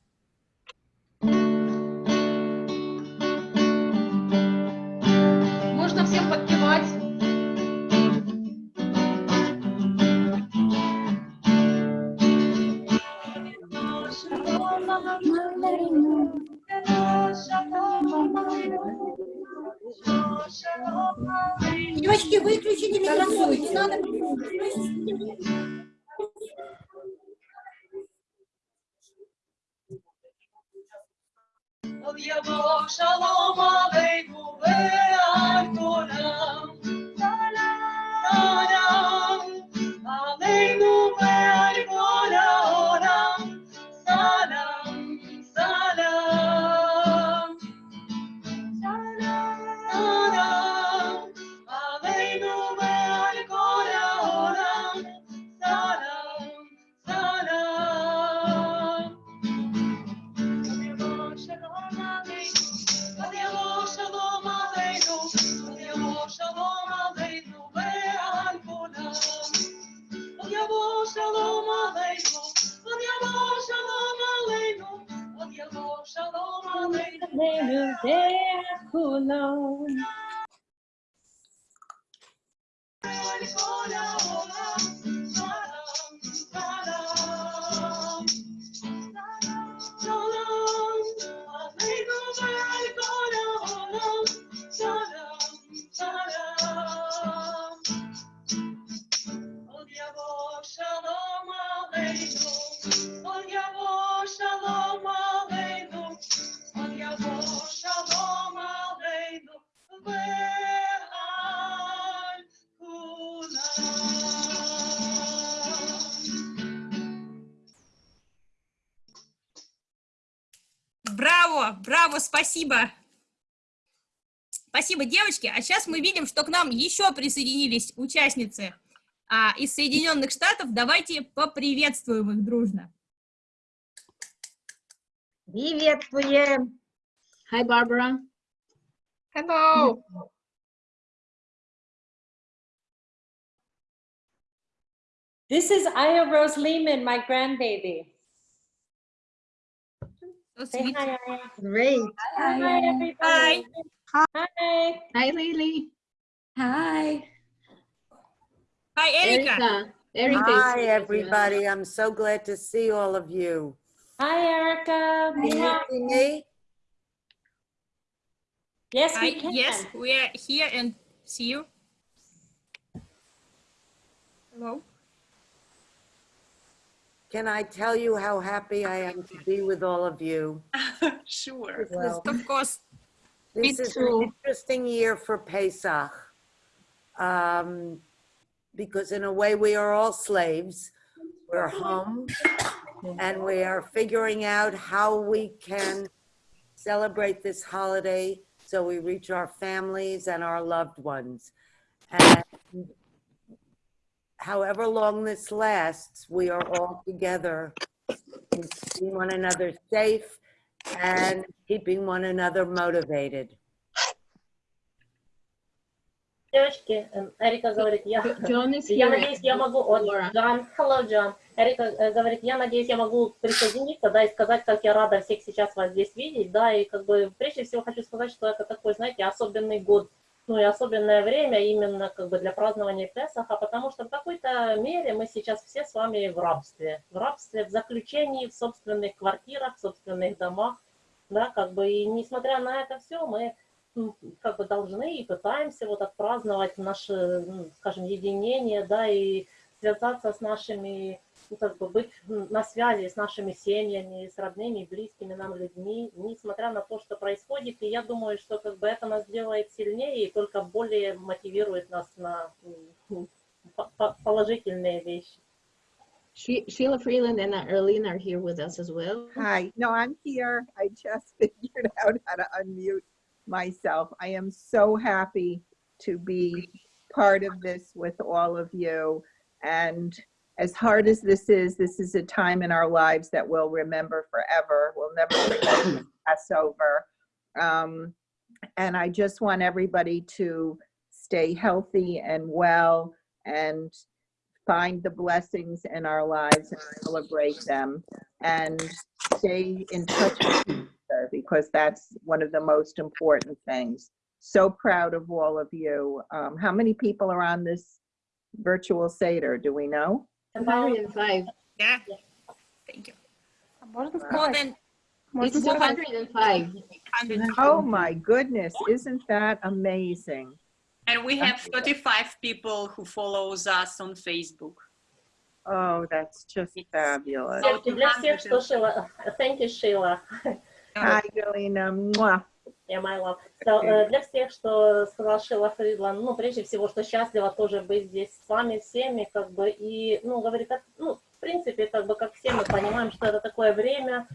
Мы видим, что к нам еще присоединились участницы а, из Соединенных Штатов. Давайте поприветствуем их дружно. Приветствуем. Hi, Barbara. Hello. This is Aya Rose Lehman, my grandbaby. So Say sweet. hi, Aya. Great. Hi, Hi. everybody. Hi. Hi, Hi, Lily. Hi. Hi, Erika. Erica. Erica Hi, here as well. everybody. I'm so glad to see all of you. Hi, Erica. Can you see me? Yes, Hi, we can. Yes, we are here and see you. Hello. Can I tell you how happy I am to be with all of you? Sure. Well, Of course. This is an interesting year for Pesach. Um, because in a way we are all slaves. We're home and we are figuring out how we can celebrate this holiday so we reach our families and our loved ones. And however long this lasts, we are all together, keeping one another safe and keeping one another motivated. Девочки, эм, Эрика говорит, я, я надеюсь, я могу, вот, Джон, hello, Джон. Эрика э, говорит, я надеюсь, я могу присоединиться, да, и сказать, как я рада всех сейчас вас здесь видеть, да, и как бы прежде всего хочу сказать, что это такой, знаете, особенный год ну и особенное время именно как бы для празднования Песаха, потому что в какой-то мере мы сейчас все с вами в рабстве, в рабстве, в заключении, в собственных квартирах, в собственных домах, да, как бы, и несмотря на это все, мы м, как бы должны и пытаемся вот отпраздновать наше, м, скажем, единение, да, и связаться с нашими, ну, как бы быть на связи с нашими семьями, с родными, близкими нам людьми, несмотря на то, что происходит. И я думаю, что как бы это нас делает сильнее и только более мотивирует нас на положительные вещи. She- Sheila Freeland and Erlene are here with us as well. Hi, no, I'm here. I just figured out how to unmute myself. I am so happy to be part of this with all of you. And as hard as this is, this is a time in our lives that we'll remember forever. We'll never forget this Passover. Um, and I just want everybody to stay healthy and well and find the blessings in our lives and celebrate them and stay in touch with each other because that's one of the most important things. So proud of all of you. Um, how many people are on this virtual Seder? Do we know? 105. Yeah. Thank you. More than, More than it's 205. Oh my goodness, isn't that amazing? And we have 35 people who follows us on Facebook. Oh, that's just it's fabulous. So, bless you, Thank you, Sheila. Hi, Galina. Mwah. Yeah, my love. So, э, для всех, что сказала Шила Фридланд, ну, прежде всего, что счастлива тоже быть здесь с вами всеми, как бы, и, ну, говорит, так, ну, в принципе, как бы, как все мы понимаем, что это такое время,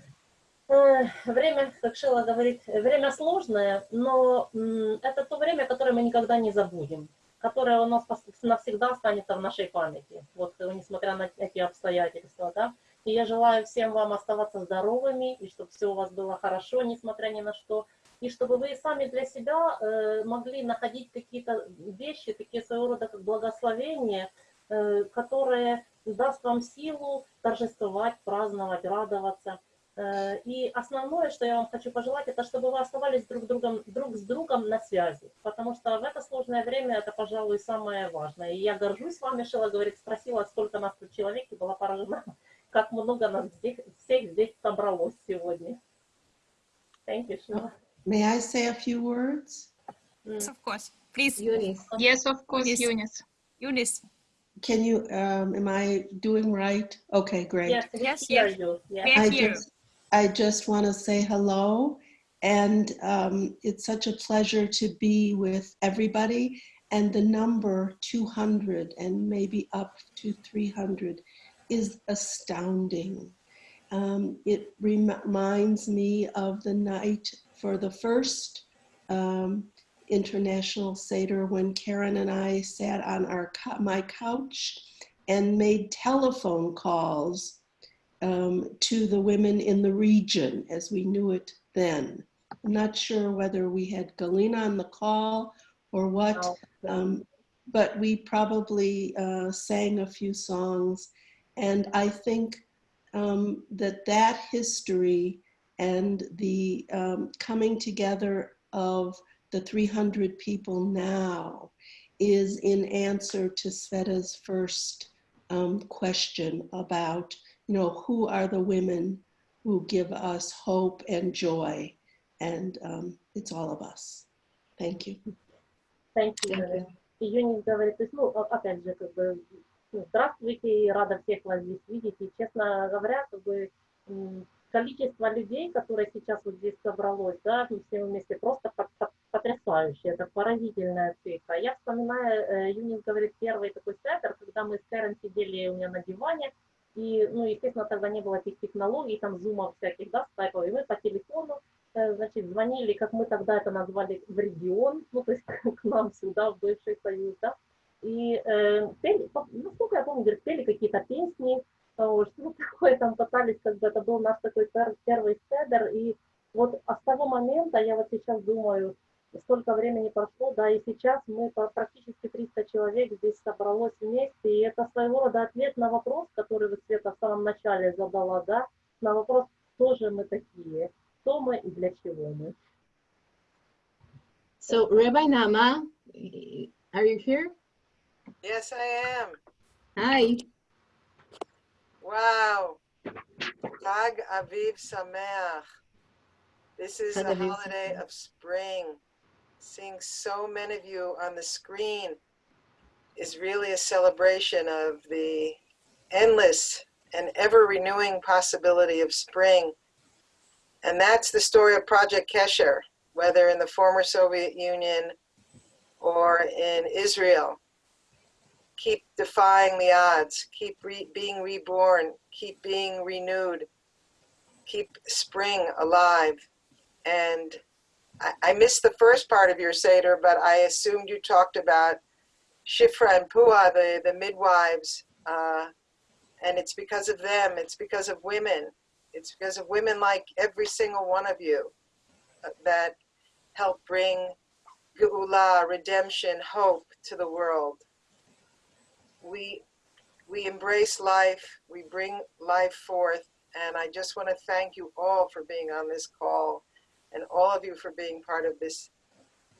э, время, как Шила говорит, время сложное, но м, это то время, которое мы никогда не забудем, которое у нас навсегда останется в нашей памяти, вот, э, несмотря на эти обстоятельства, да. И я желаю всем вам оставаться здоровыми, и чтобы все у вас было хорошо, несмотря ни на что, и чтобы вы сами для себя э, могли находить какие-то вещи, такие своего рода как благословения, э, которые даст вам силу торжествовать, праздновать, радоваться. Э, И основное, что я вам хочу пожелать, это чтобы вы оставались друг, другом, друг с другом на связи, потому что в это сложное время это, пожалуй, самое важное. И я горжусь вами, Шила говорит, спросила, сколько нас тут человек, и была поражена, как много нас здесь, всех здесь собралось сегодня. Thank you, Шила. May I say a few words? Yes, of course. Please. Eunice. Yes, of course, Eunice. Eunice. Eunice. Can you, um, am I doing right? Okay, great. Yes, we Yes, hear yes. you. Yes. I just, I just want to say hello. And um, it's such a pleasure to be with everybody. And the number 200 and maybe up to 300 is astounding. Um, it reminds me of the night for the first um, international Seder when Karen and I sat on our my couch and made telephone calls um, to the women in the region as we knew it then. I'm not sure whether we had Galina on the call or what, um, but we probably uh, sang a few songs. And I think um, that that history and the um, coming together of the 300 people now is in answer to Sveta's first um, question about, you know, who are the women who give us hope and joy? And um, it's all of us. Thank you. Thank you. И Юнис говорит, то есть, ну, о- опять же, как бы, ну, здравствуйте, и рада всех вас здесь видеть. И, честно говоря, как бы, м, количество людей, которые сейчас вот здесь собралось, да, мы все вместе, просто по- по- потрясающе, это поразительная цифра. Я вспоминаю, э, Юнис говорит, первый такой сеттер, когда мы с Кэрен сидели у меня на диване, и, ну, естественно, тогда не было этих технологий, там, зумов всяких, да, скайпов, и мы по телефону, э, значит, звонили, как мы тогда это назвали, в регион, ну, то есть к нам сюда, в бывший Союз, да, и э, пели, насколько я помню, говорит, пели какие-то песни, вот, что такое там пытались, как бы это был наш такой пер- первый седер, и вот а с того момента я вот сейчас думаю, столько времени прошло, да, и сейчас мы практически 300 человек здесь собралось вместе, и это своего рода ответ на вопрос, который вы, Света, в самом начале задала, да, на вопрос, кто же мы такие, кто мы и для чего мы. So, Rabbi Nama, are you here? Yes, I am. Hi. Wow. Chag Aviv Sameach. This is Aviv holiday of spring. Seeing so many of you on the screen is really a celebration of the endless and ever renewing possibility of spring. And that's the story of Project Kesher, whether in the former Soviet Union or in Israel keep defying the odds, keep re- being reborn, keep being renewed, keep spring alive. And I, I missed the first part of your Seder, but I assumed you talked about Shifra and Pua, the, the midwives. Uh, and it's because of them, it's because of women, it's because of women like every single one of you uh, that help bring geula, redemption, hope to the world we we embrace life we bring life forth and i just want to thank you all for being on this call and all of you for being part of this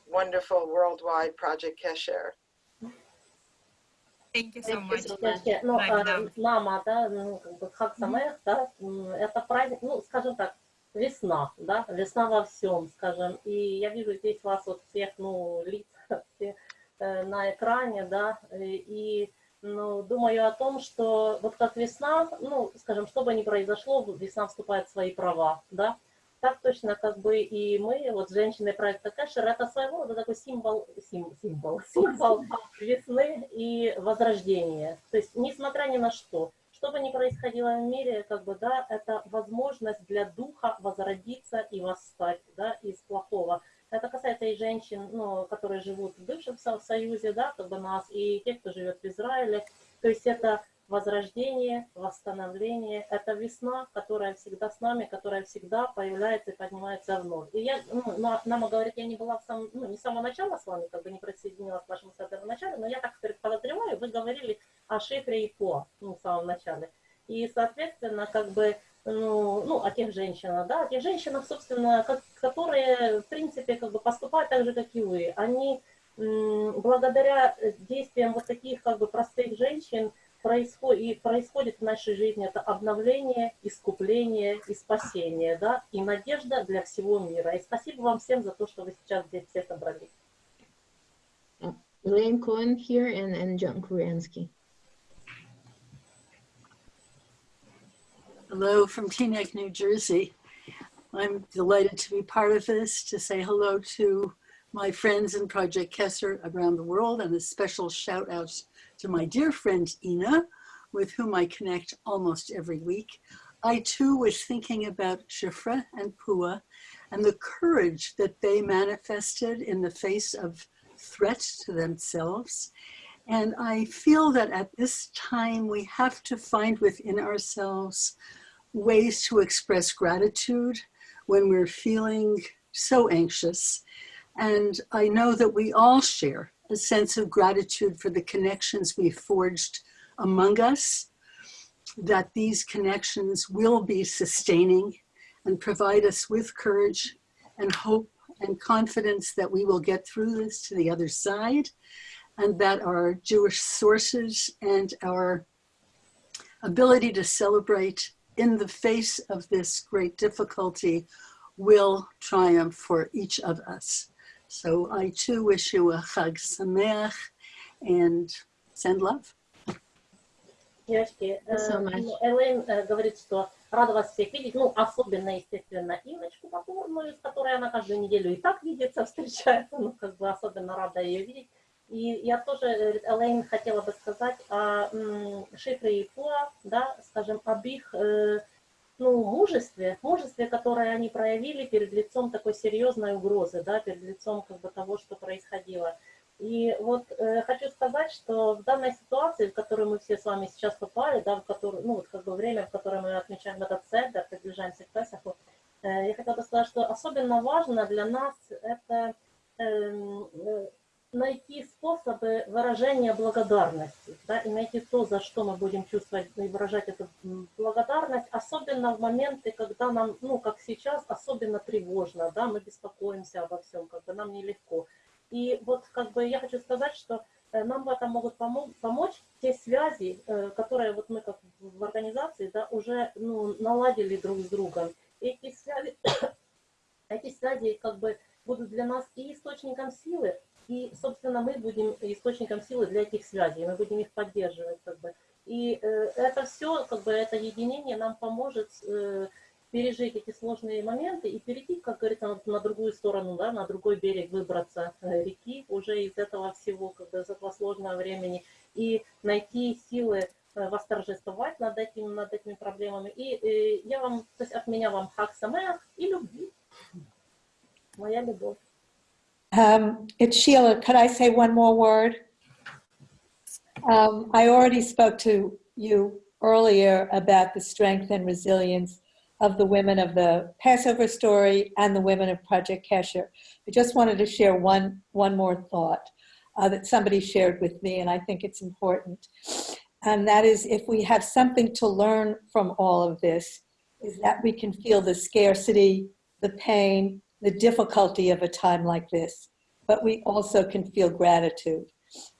wonderful worldwide project kesher Thank you so much. Вообще, Ну, Правильно. а, мама, да, ну, как бы Хак Самех, да, м, это праздник, ну, скажем так, весна, да, весна во всем, скажем, и я вижу здесь вас вот всех, ну, лица все э, на экране, да, и, и, ну, думаю о том, что вот как весна, ну, скажем, что бы ни произошло, весна вступает в свои права, да, так точно как бы и мы, вот женщины проекта Кэшер, это своего рода такой символ, сим- символ, символ весны и возрождения. То есть, несмотря ни на что, что бы ни происходило в мире, как бы, да, это возможность для духа возродиться и восстать, да, из плохого. Это касается и женщин, ну, которые живут в бывшем Со- Союзе, да, как бы нас, и тех, кто живет в Израиле. То есть это возрождение, восстановление, это весна, которая всегда с нами, которая всегда появляется и поднимается вновь. И я, ну, на- Нама говорит, я не была в самом, ну, не с самого начала с вами, как бы не присоединилась к вашему саперу начале, но я так подозреваю, вы говорили о шифре и по, ну, в самом начале. И, соответственно, как бы, ну, ну, о тех женщинах, да, о тех женщинах, собственно, как- которые, в принципе, как бы поступают так же, как и вы. Они благодаря действиям вот таких, как бы, простых женщин, происходит, и происходит в нашей жизни это обновление, искупление и спасение, да, и надежда для всего мира. И спасибо вам всем за то, что вы сейчас здесь все собрались. Elaine Cohen here and, and John Kuriansky. Hello from Teaneck, New Jersey. I'm delighted to be part of this, to say hello to my friends in Project Kesser around the world, and a special shout out to my dear friend Ina, with whom I connect almost every week. I too was thinking about Shifra and Pua and the courage that they manifested in the face of threats to themselves. And I feel that at this time we have to find within ourselves ways to express gratitude when we're feeling so anxious. And I know that we all share a sense of gratitude for the connections we forged among us, that these connections will be sustaining and provide us with courage and hope and confidence that we will get through this to the other side and that our Jewish sources and our ability to celebrate in the face of this great difficulty will triumph for each of us. So I too wish you a Chag Sameach and send love. Девочки, you so э, much. ну, Элэйн э, говорит, что рада вас всех видеть, ну, особенно, естественно, Иночку Покорную, с которой она каждую неделю и так видится, встречается, ну, как бы особенно рада ее видеть. И я тоже, э, Элэйн, хотела бы сказать о Шифре и Пуа, да, скажем, об их э, ну, мужестве, мужестве, которое они проявили перед лицом такой серьезной угрозы, да, перед лицом как бы того, что происходило. И вот э, хочу сказать, что в данной ситуации, в которую мы все с вами сейчас попали, да, в которую, ну, вот как бы время, в которое мы отмечаем этот центр, приближаемся к Песаху, э, я хотела бы сказать, что особенно важно для нас это эм, э, найти способы выражения благодарности, да, и найти то, за что мы будем чувствовать и выражать эту благодарность, особенно в моменты, когда нам, ну, как сейчас, особенно тревожно, да, мы беспокоимся обо всем, как бы нам нелегко. И вот как бы я хочу сказать, что э, нам в этом могут помо- помочь те связи, э, которые вот мы как в организации, да, уже, ну, наладили друг с другом. Эти связи, эти связи как бы будут для нас и источником силы, и, собственно, мы будем источником силы для этих связей, мы будем их поддерживать, как бы. И э, это все, как бы, это единение нам поможет э, пережить эти сложные моменты и перейти, как говорится, на, на другую сторону, да, на другой берег, выбраться э, реки уже из этого всего, как бы, из этого сложного времени, и найти силы э, восторжествовать над этими, над этими проблемами. И э, я вам, то есть от меня вам хак самеах и любви. Моя любовь. Um, it's Sheila. Could I say one more word? Um, I already spoke to you earlier about the strength and resilience of the women of the Passover story and the women of Project Kesher. I just wanted to share one, one more thought uh, that somebody shared with me, and I think it's important. And that is if we have something to learn from all of this, is that we can feel the scarcity, the pain, the difficulty of a time like this, but we also can feel gratitude.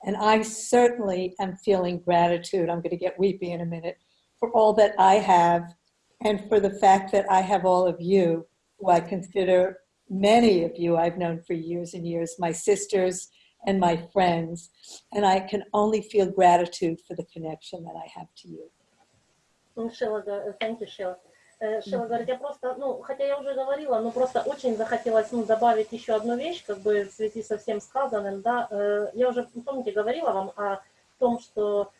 And I certainly am feeling gratitude. I'm going to get weepy in a minute for all that I have and for the fact that I have all of you who I consider many of you I've known for years and years, my sisters and my friends. And I can only feel gratitude for the connection that I have to you. Sheila, thank you, Sheila. Э, Шила говорит, я просто, ну, хотя я уже говорила, но просто очень захотелось ну, добавить еще одну вещь, как бы в связи со всем сказанным, да, Э, я уже, помните, говорила вам о том, что,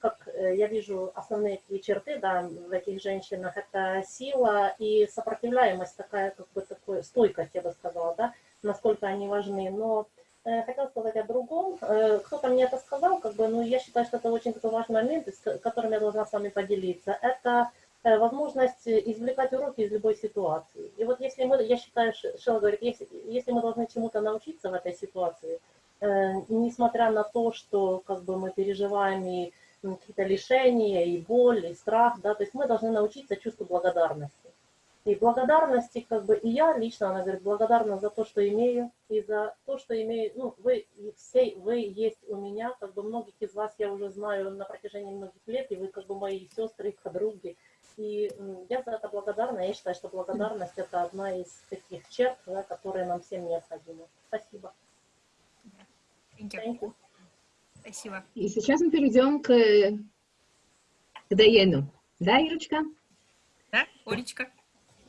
как э, я вижу основные такие черты, да, в этих женщинах, это сила и сопротивляемость, такая, как бы, такой, стойкость, я бы сказала, да, насколько они важны, но э, хотела сказать о другом. Э, Кто-то мне это сказал, как бы, ну, я считаю, что это очень такой важный момент, с ко- которым я должна с вами поделиться. Это э, возможность извлекать уроки из любой ситуации. И вот если мы, я считаю, Ш- Шелла говорит, если, если мы должны чему-то научиться в этой ситуации, э, несмотря на то, что как бы мы переживаем и какие-то лишения, и боль, и страх, да, то есть мы должны научиться чувству благодарности. И благодарности, как бы, и я лично, она говорит, благодарна за то, что имею, и за то, что имею, ну, вы все, вы есть у меня, как бы, многих из вас я уже знаю на протяжении многих лет, и вы, как бы, мои сестры и подруги, и м, я за это благодарна, я считаю, что благодарность это одна из таких черт, да, которые нам всем необходимы. Спасибо. Thank you. Спасибо. И сейчас мы перейдем к, к Даену. Да, Ирочка? Да, Олечка?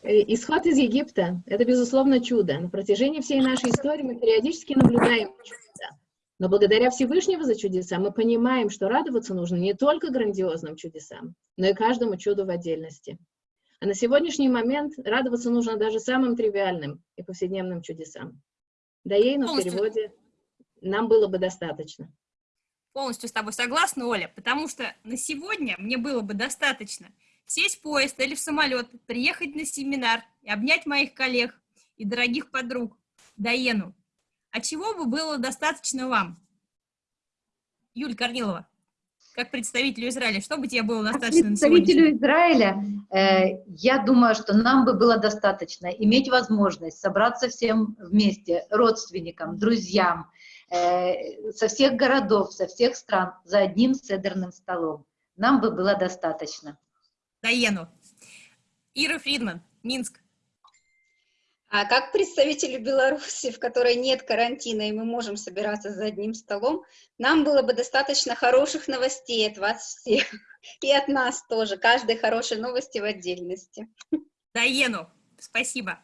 Э, Исход из Египта – это, безусловно, чудо. На протяжении всей нашей истории мы периодически наблюдаем чудеса. Но благодаря Всевышнего за чудеса мы понимаем, что радоваться нужно не только грандиозным чудесам, но и каждому чуду в отдельности. А на сегодняшний момент радоваться нужно даже самым тривиальным и повседневным чудесам. Даейну в Полностью. переводе «нам было бы достаточно». Полностью с тобой согласна, Оля, потому что на сегодня мне было бы достаточно сесть в поезд или в самолет, приехать на семинар и обнять моих коллег и дорогих подруг, Даену. А чего бы было достаточно вам? Юль Корнилова, как представителю Израиля, что бы тебе было достаточно Представителю Израиля, э, я думаю, что нам бы было достаточно иметь возможность собраться всем вместе, родственникам, друзьям, э, со всех городов, со всех стран, за одним седерным столом. Нам бы было достаточно. Даену. Ира Фридман, Минск. А как представителю Беларуси, в которой нет карантина, и мы можем собираться за одним столом, нам было бы достаточно хороших новостей от вас всех. И от нас тоже. Каждой хорошей новости в отдельности. Даену, спасибо.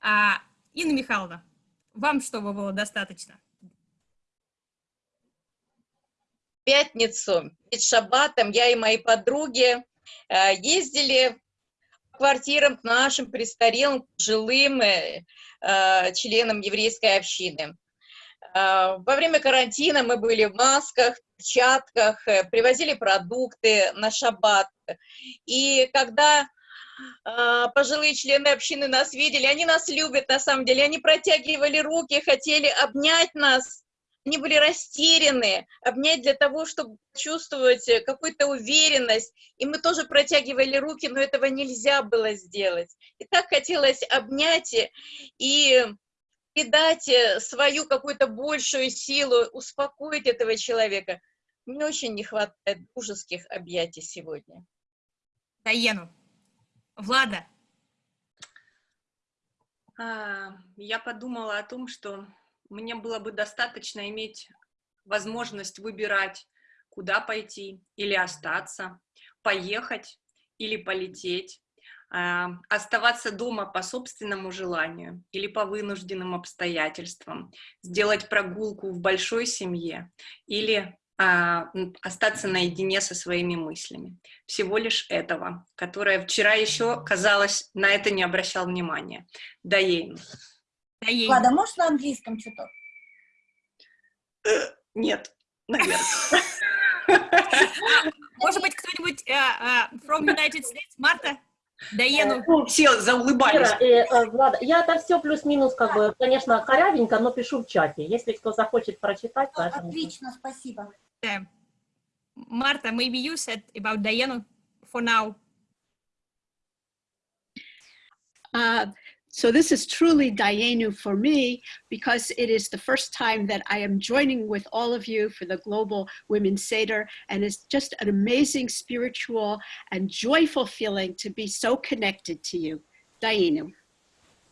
А, Инна Михайловна, вам что бы было достаточно? пятницу перед шаббатом я и мои подруги э, ездили квартирам к нашим престарелым, жилым э, э, членам еврейской общины. Э, Во время карантина мы были в масках, перчатках, э, привозили продукты на шаббат. И когда а, пожилые члены общины нас видели, они нас любят на самом деле, они протягивали руки, хотели обнять нас, они были растеряны, обнять для того, чтобы чувствовать э, какую-то уверенность, и мы тоже протягивали руки, но этого нельзя было сделать. И так хотелось обнять и- и придать э, свою какую-то большую силу, успокоить этого человека. Мне очень не хватает дружеских объятий сегодня. Даену. Влада. А, Я подумала о том, что мне было бы достаточно иметь возможность выбирать, куда пойти или остаться, поехать или полететь, а, оставаться дома по собственному желанию или по вынужденным обстоятельствам, сделать прогулку в большой семье или а, остаться наедине со своими мыслями. Всего лишь этого, которое вчера еще, казалось, на это не обращал внимания. Влада, можешь на английском что-то? Нет, наверное. Может быть, кто-нибудь э, э, from United States? Марта? Даену? Все заулыбались. Э, э, Влада, я это все плюс-минус, как бы, конечно, корявенько, но пишу в чате. Если кто захочет прочитать, пожалуйста. Отлично, спасибо. Marta, maybe you said about Diana for now. Uh, So this is truly Dayenu for me because it is the first time that I am joining with all of you for the Global Women's Seder and it's just an amazing spiritual and joyful feeling to be so connected to you. Dayenu.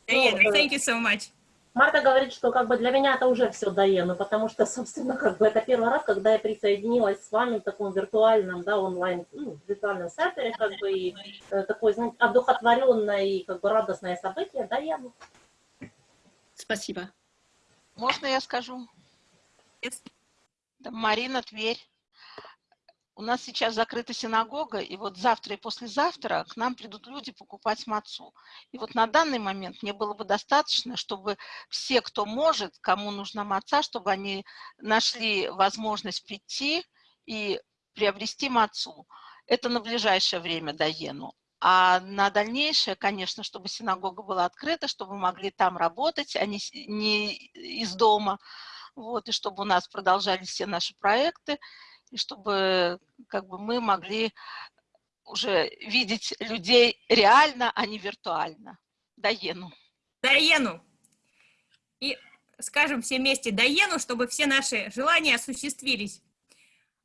Dayenu, thank you so much. Марта говорит, что как бы для меня это уже все Даена, потому что, собственно, как бы это первый раз, когда я присоединилась с вами в таком виртуальном, да, онлайн, ну, виртуальном сервере, как бы, и э, такое, знаете, одухотворенное и как бы радостное событие, Даена. Спасибо. Можно я скажу? Да, Марина, Тверь. У нас сейчас закрыта синагога, и вот завтра и послезавтра к нам придут люди покупать мацу. И вот на данный момент мне было бы достаточно, чтобы все, кто может, кому нужна маца, чтобы они нашли возможность прийти и приобрести мацу. Это на ближайшее время Даену. А на дальнейшее, конечно, чтобы синагога была открыта, чтобы могли там работать, а не, не из дома, вот, и чтобы у нас продолжались все наши проекты, и чтобы как бы мы могли уже видеть людей реально, а не виртуально. Даену. Даену. И скажем все вместе Даену, чтобы все наши желания осуществились.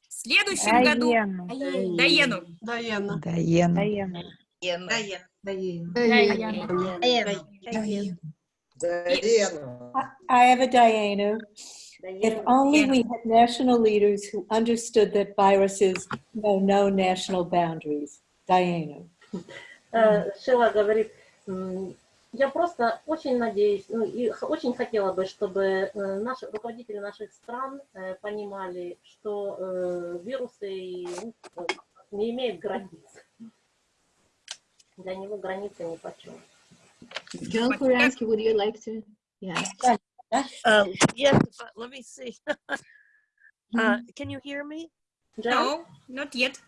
В следующем году... Даену. Даену. Даена. Даена. I have a Diana. If only we had national leaders who understood that viruses know no national boundaries. Diana. Э, Шила говорит, я просто очень надеюсь, ну, и очень хотела бы, чтобы э, наши руководители наших стран э, понимали, что вирусы ну, не имеют границ. Для него границы ни почем. John Kuransky, would you like to? Yeah. Uh, yes, but let me see. uh, can you hear me? No, not yet.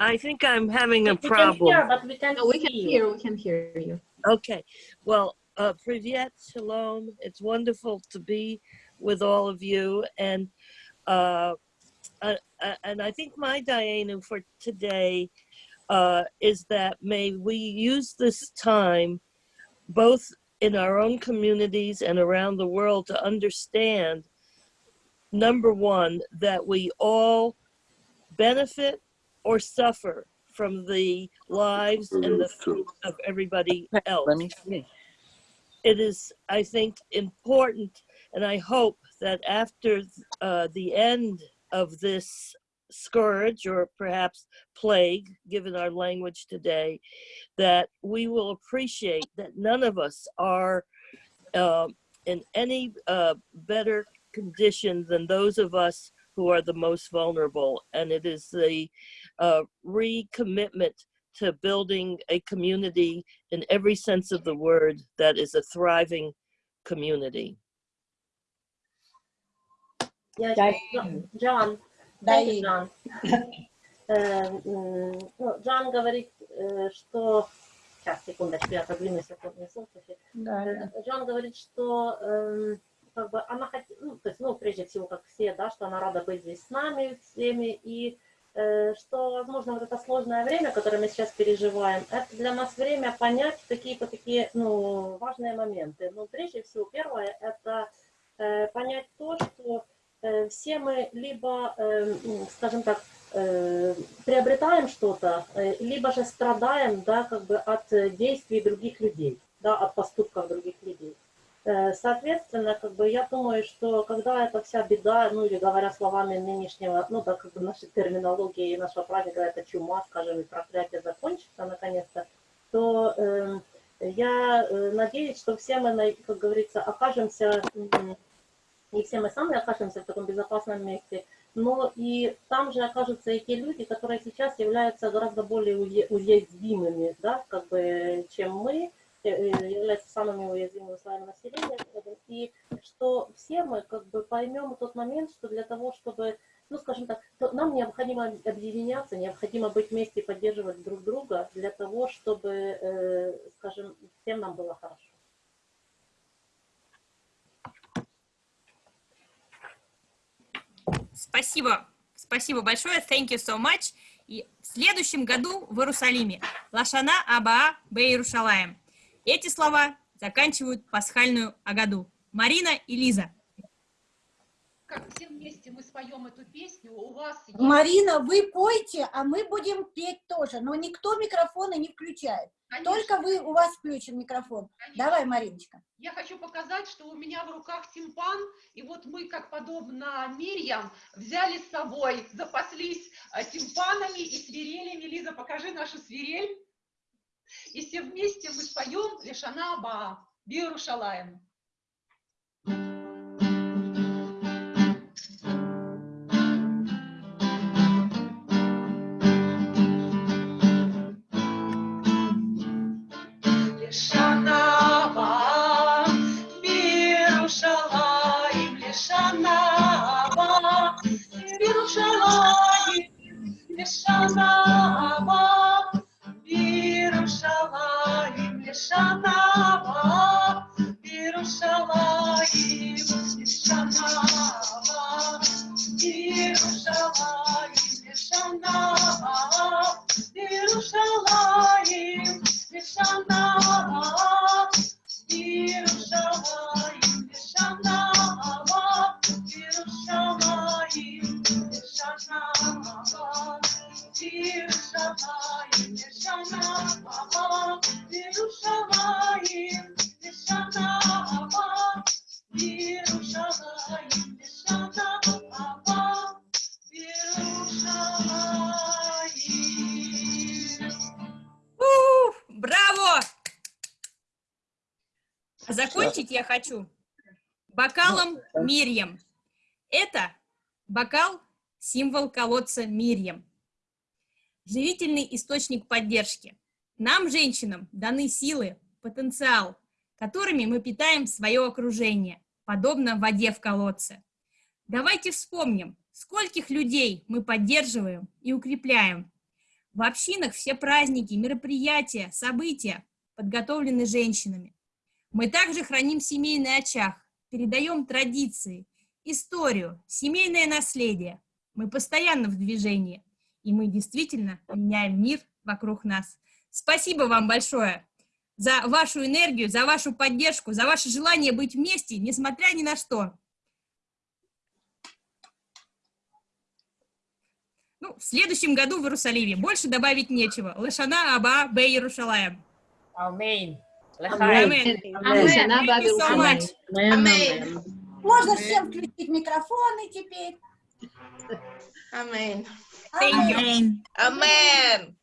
I think I'm having a We can problem. hear, but we can't No, we can hear, we can hear you. Okay, well, uh, Privyet, Shalom. It's wonderful to be with all of you. And uh, uh, and I think my Diana for today uh, is that may we use this time both in our own communities and around the world to understand number one, that we all benefit or suffer from the lives and the fruit of everybody else. It is, I think, important, and I hope that after uh, the end of this scourge or perhaps plague, given our language today, that we will appreciate that none of us are uh, in any uh, better condition than those of us who are the most vulnerable. And it is the uh, recommitment to building a community in every sense of the word that is a thriving community. Yeah, John. Джан, Даену. Джан. Э, ну, Джан говорит, э, э, что... Сейчас, секундочку, я продвину секундный слушатель. Да, да. Джон говорит, что эм, как бы она хотела, ну, то есть, ну, прежде всего, как все, да, что она рада быть здесь с нами всеми, и э, что, возможно, вот это сложное время, которое мы сейчас переживаем, это для нас время понять какие-то такие, ну, важные моменты. Ну, прежде всего, первое, это э, понять то, что э, все мы либо, э, скажем так, э, приобретаем что-то, э, либо же страдаем, да, как бы от э, действий других людей, да, от поступков других людей. Э, Соответственно, как бы я думаю, что когда эта вся беда, ну или говоря словами нынешнего, ну да, как бы нашей терминологии и нашего праздника, это чума, скажем, и проклятие закончится наконец-то, то э, я э, надеюсь, что все мы, как говорится, окажемся, и все мы сами окажемся в таком безопасном месте, но и там же окажутся и те люди, которые сейчас являются гораздо более уязвимыми, да, как бы, чем мы, э, э, являются самыми уязвимыми слоями населения, и что все мы как бы поймем тот момент, что для того, чтобы, ну, скажем так, нам необходимо объединяться, необходимо быть вместе и поддерживать друг друга для того, чтобы, э, скажем, всем нам было хорошо. Спасибо. Спасибо большое. Thank you so much. И в следующем году в Иерусалиме. Лашана Абаа Бе Иерушалаем. Эти слова заканчивают пасхальную Агаду. Марина и Лиза. Как все вместе мы споем эту песню, у вас есть... Марина, вы пойте, а мы будем петь тоже, но никто микрофоны не включает. Конечно. Только вы, у вас включен микрофон. Давай, Мариночка. Я хочу показать, что у меня в руках тимпан, и вот мы, как подобно Мирьям, взяли с собой, запаслись э, тимпанами и свирелями. Лиза, покажи нашу свирель. И все вместе мы споем Лешана Аба, Биерушалаем. Бокал, символ колодца Мирьям. Живительный источник поддержки. Нам, женщинам, даны силы, потенциал, которыми мы питаем свое окружение, подобно воде в колодце. Давайте вспомним, скольких людей мы поддерживаем и укрепляем. В общинах все праздники, мероприятия, события подготовлены женщинами. Мы также храним семейный очаг, передаем традиции, историю, семейное наследие. Мы постоянно в движении, и мы действительно меняем мир вокруг нас. Спасибо вам большое за вашу энергию, за вашу поддержку, за ваше желание быть вместе, несмотря ни на что. Ну, в следующем году в Иерусалиме. Больше добавить нечего. Лашана Аба Бе Иерушалаем. Аминь. Аминь. You so much. Аминь. Можно всем включить микрофоны теперь. Аминь. Аминь. Аминь.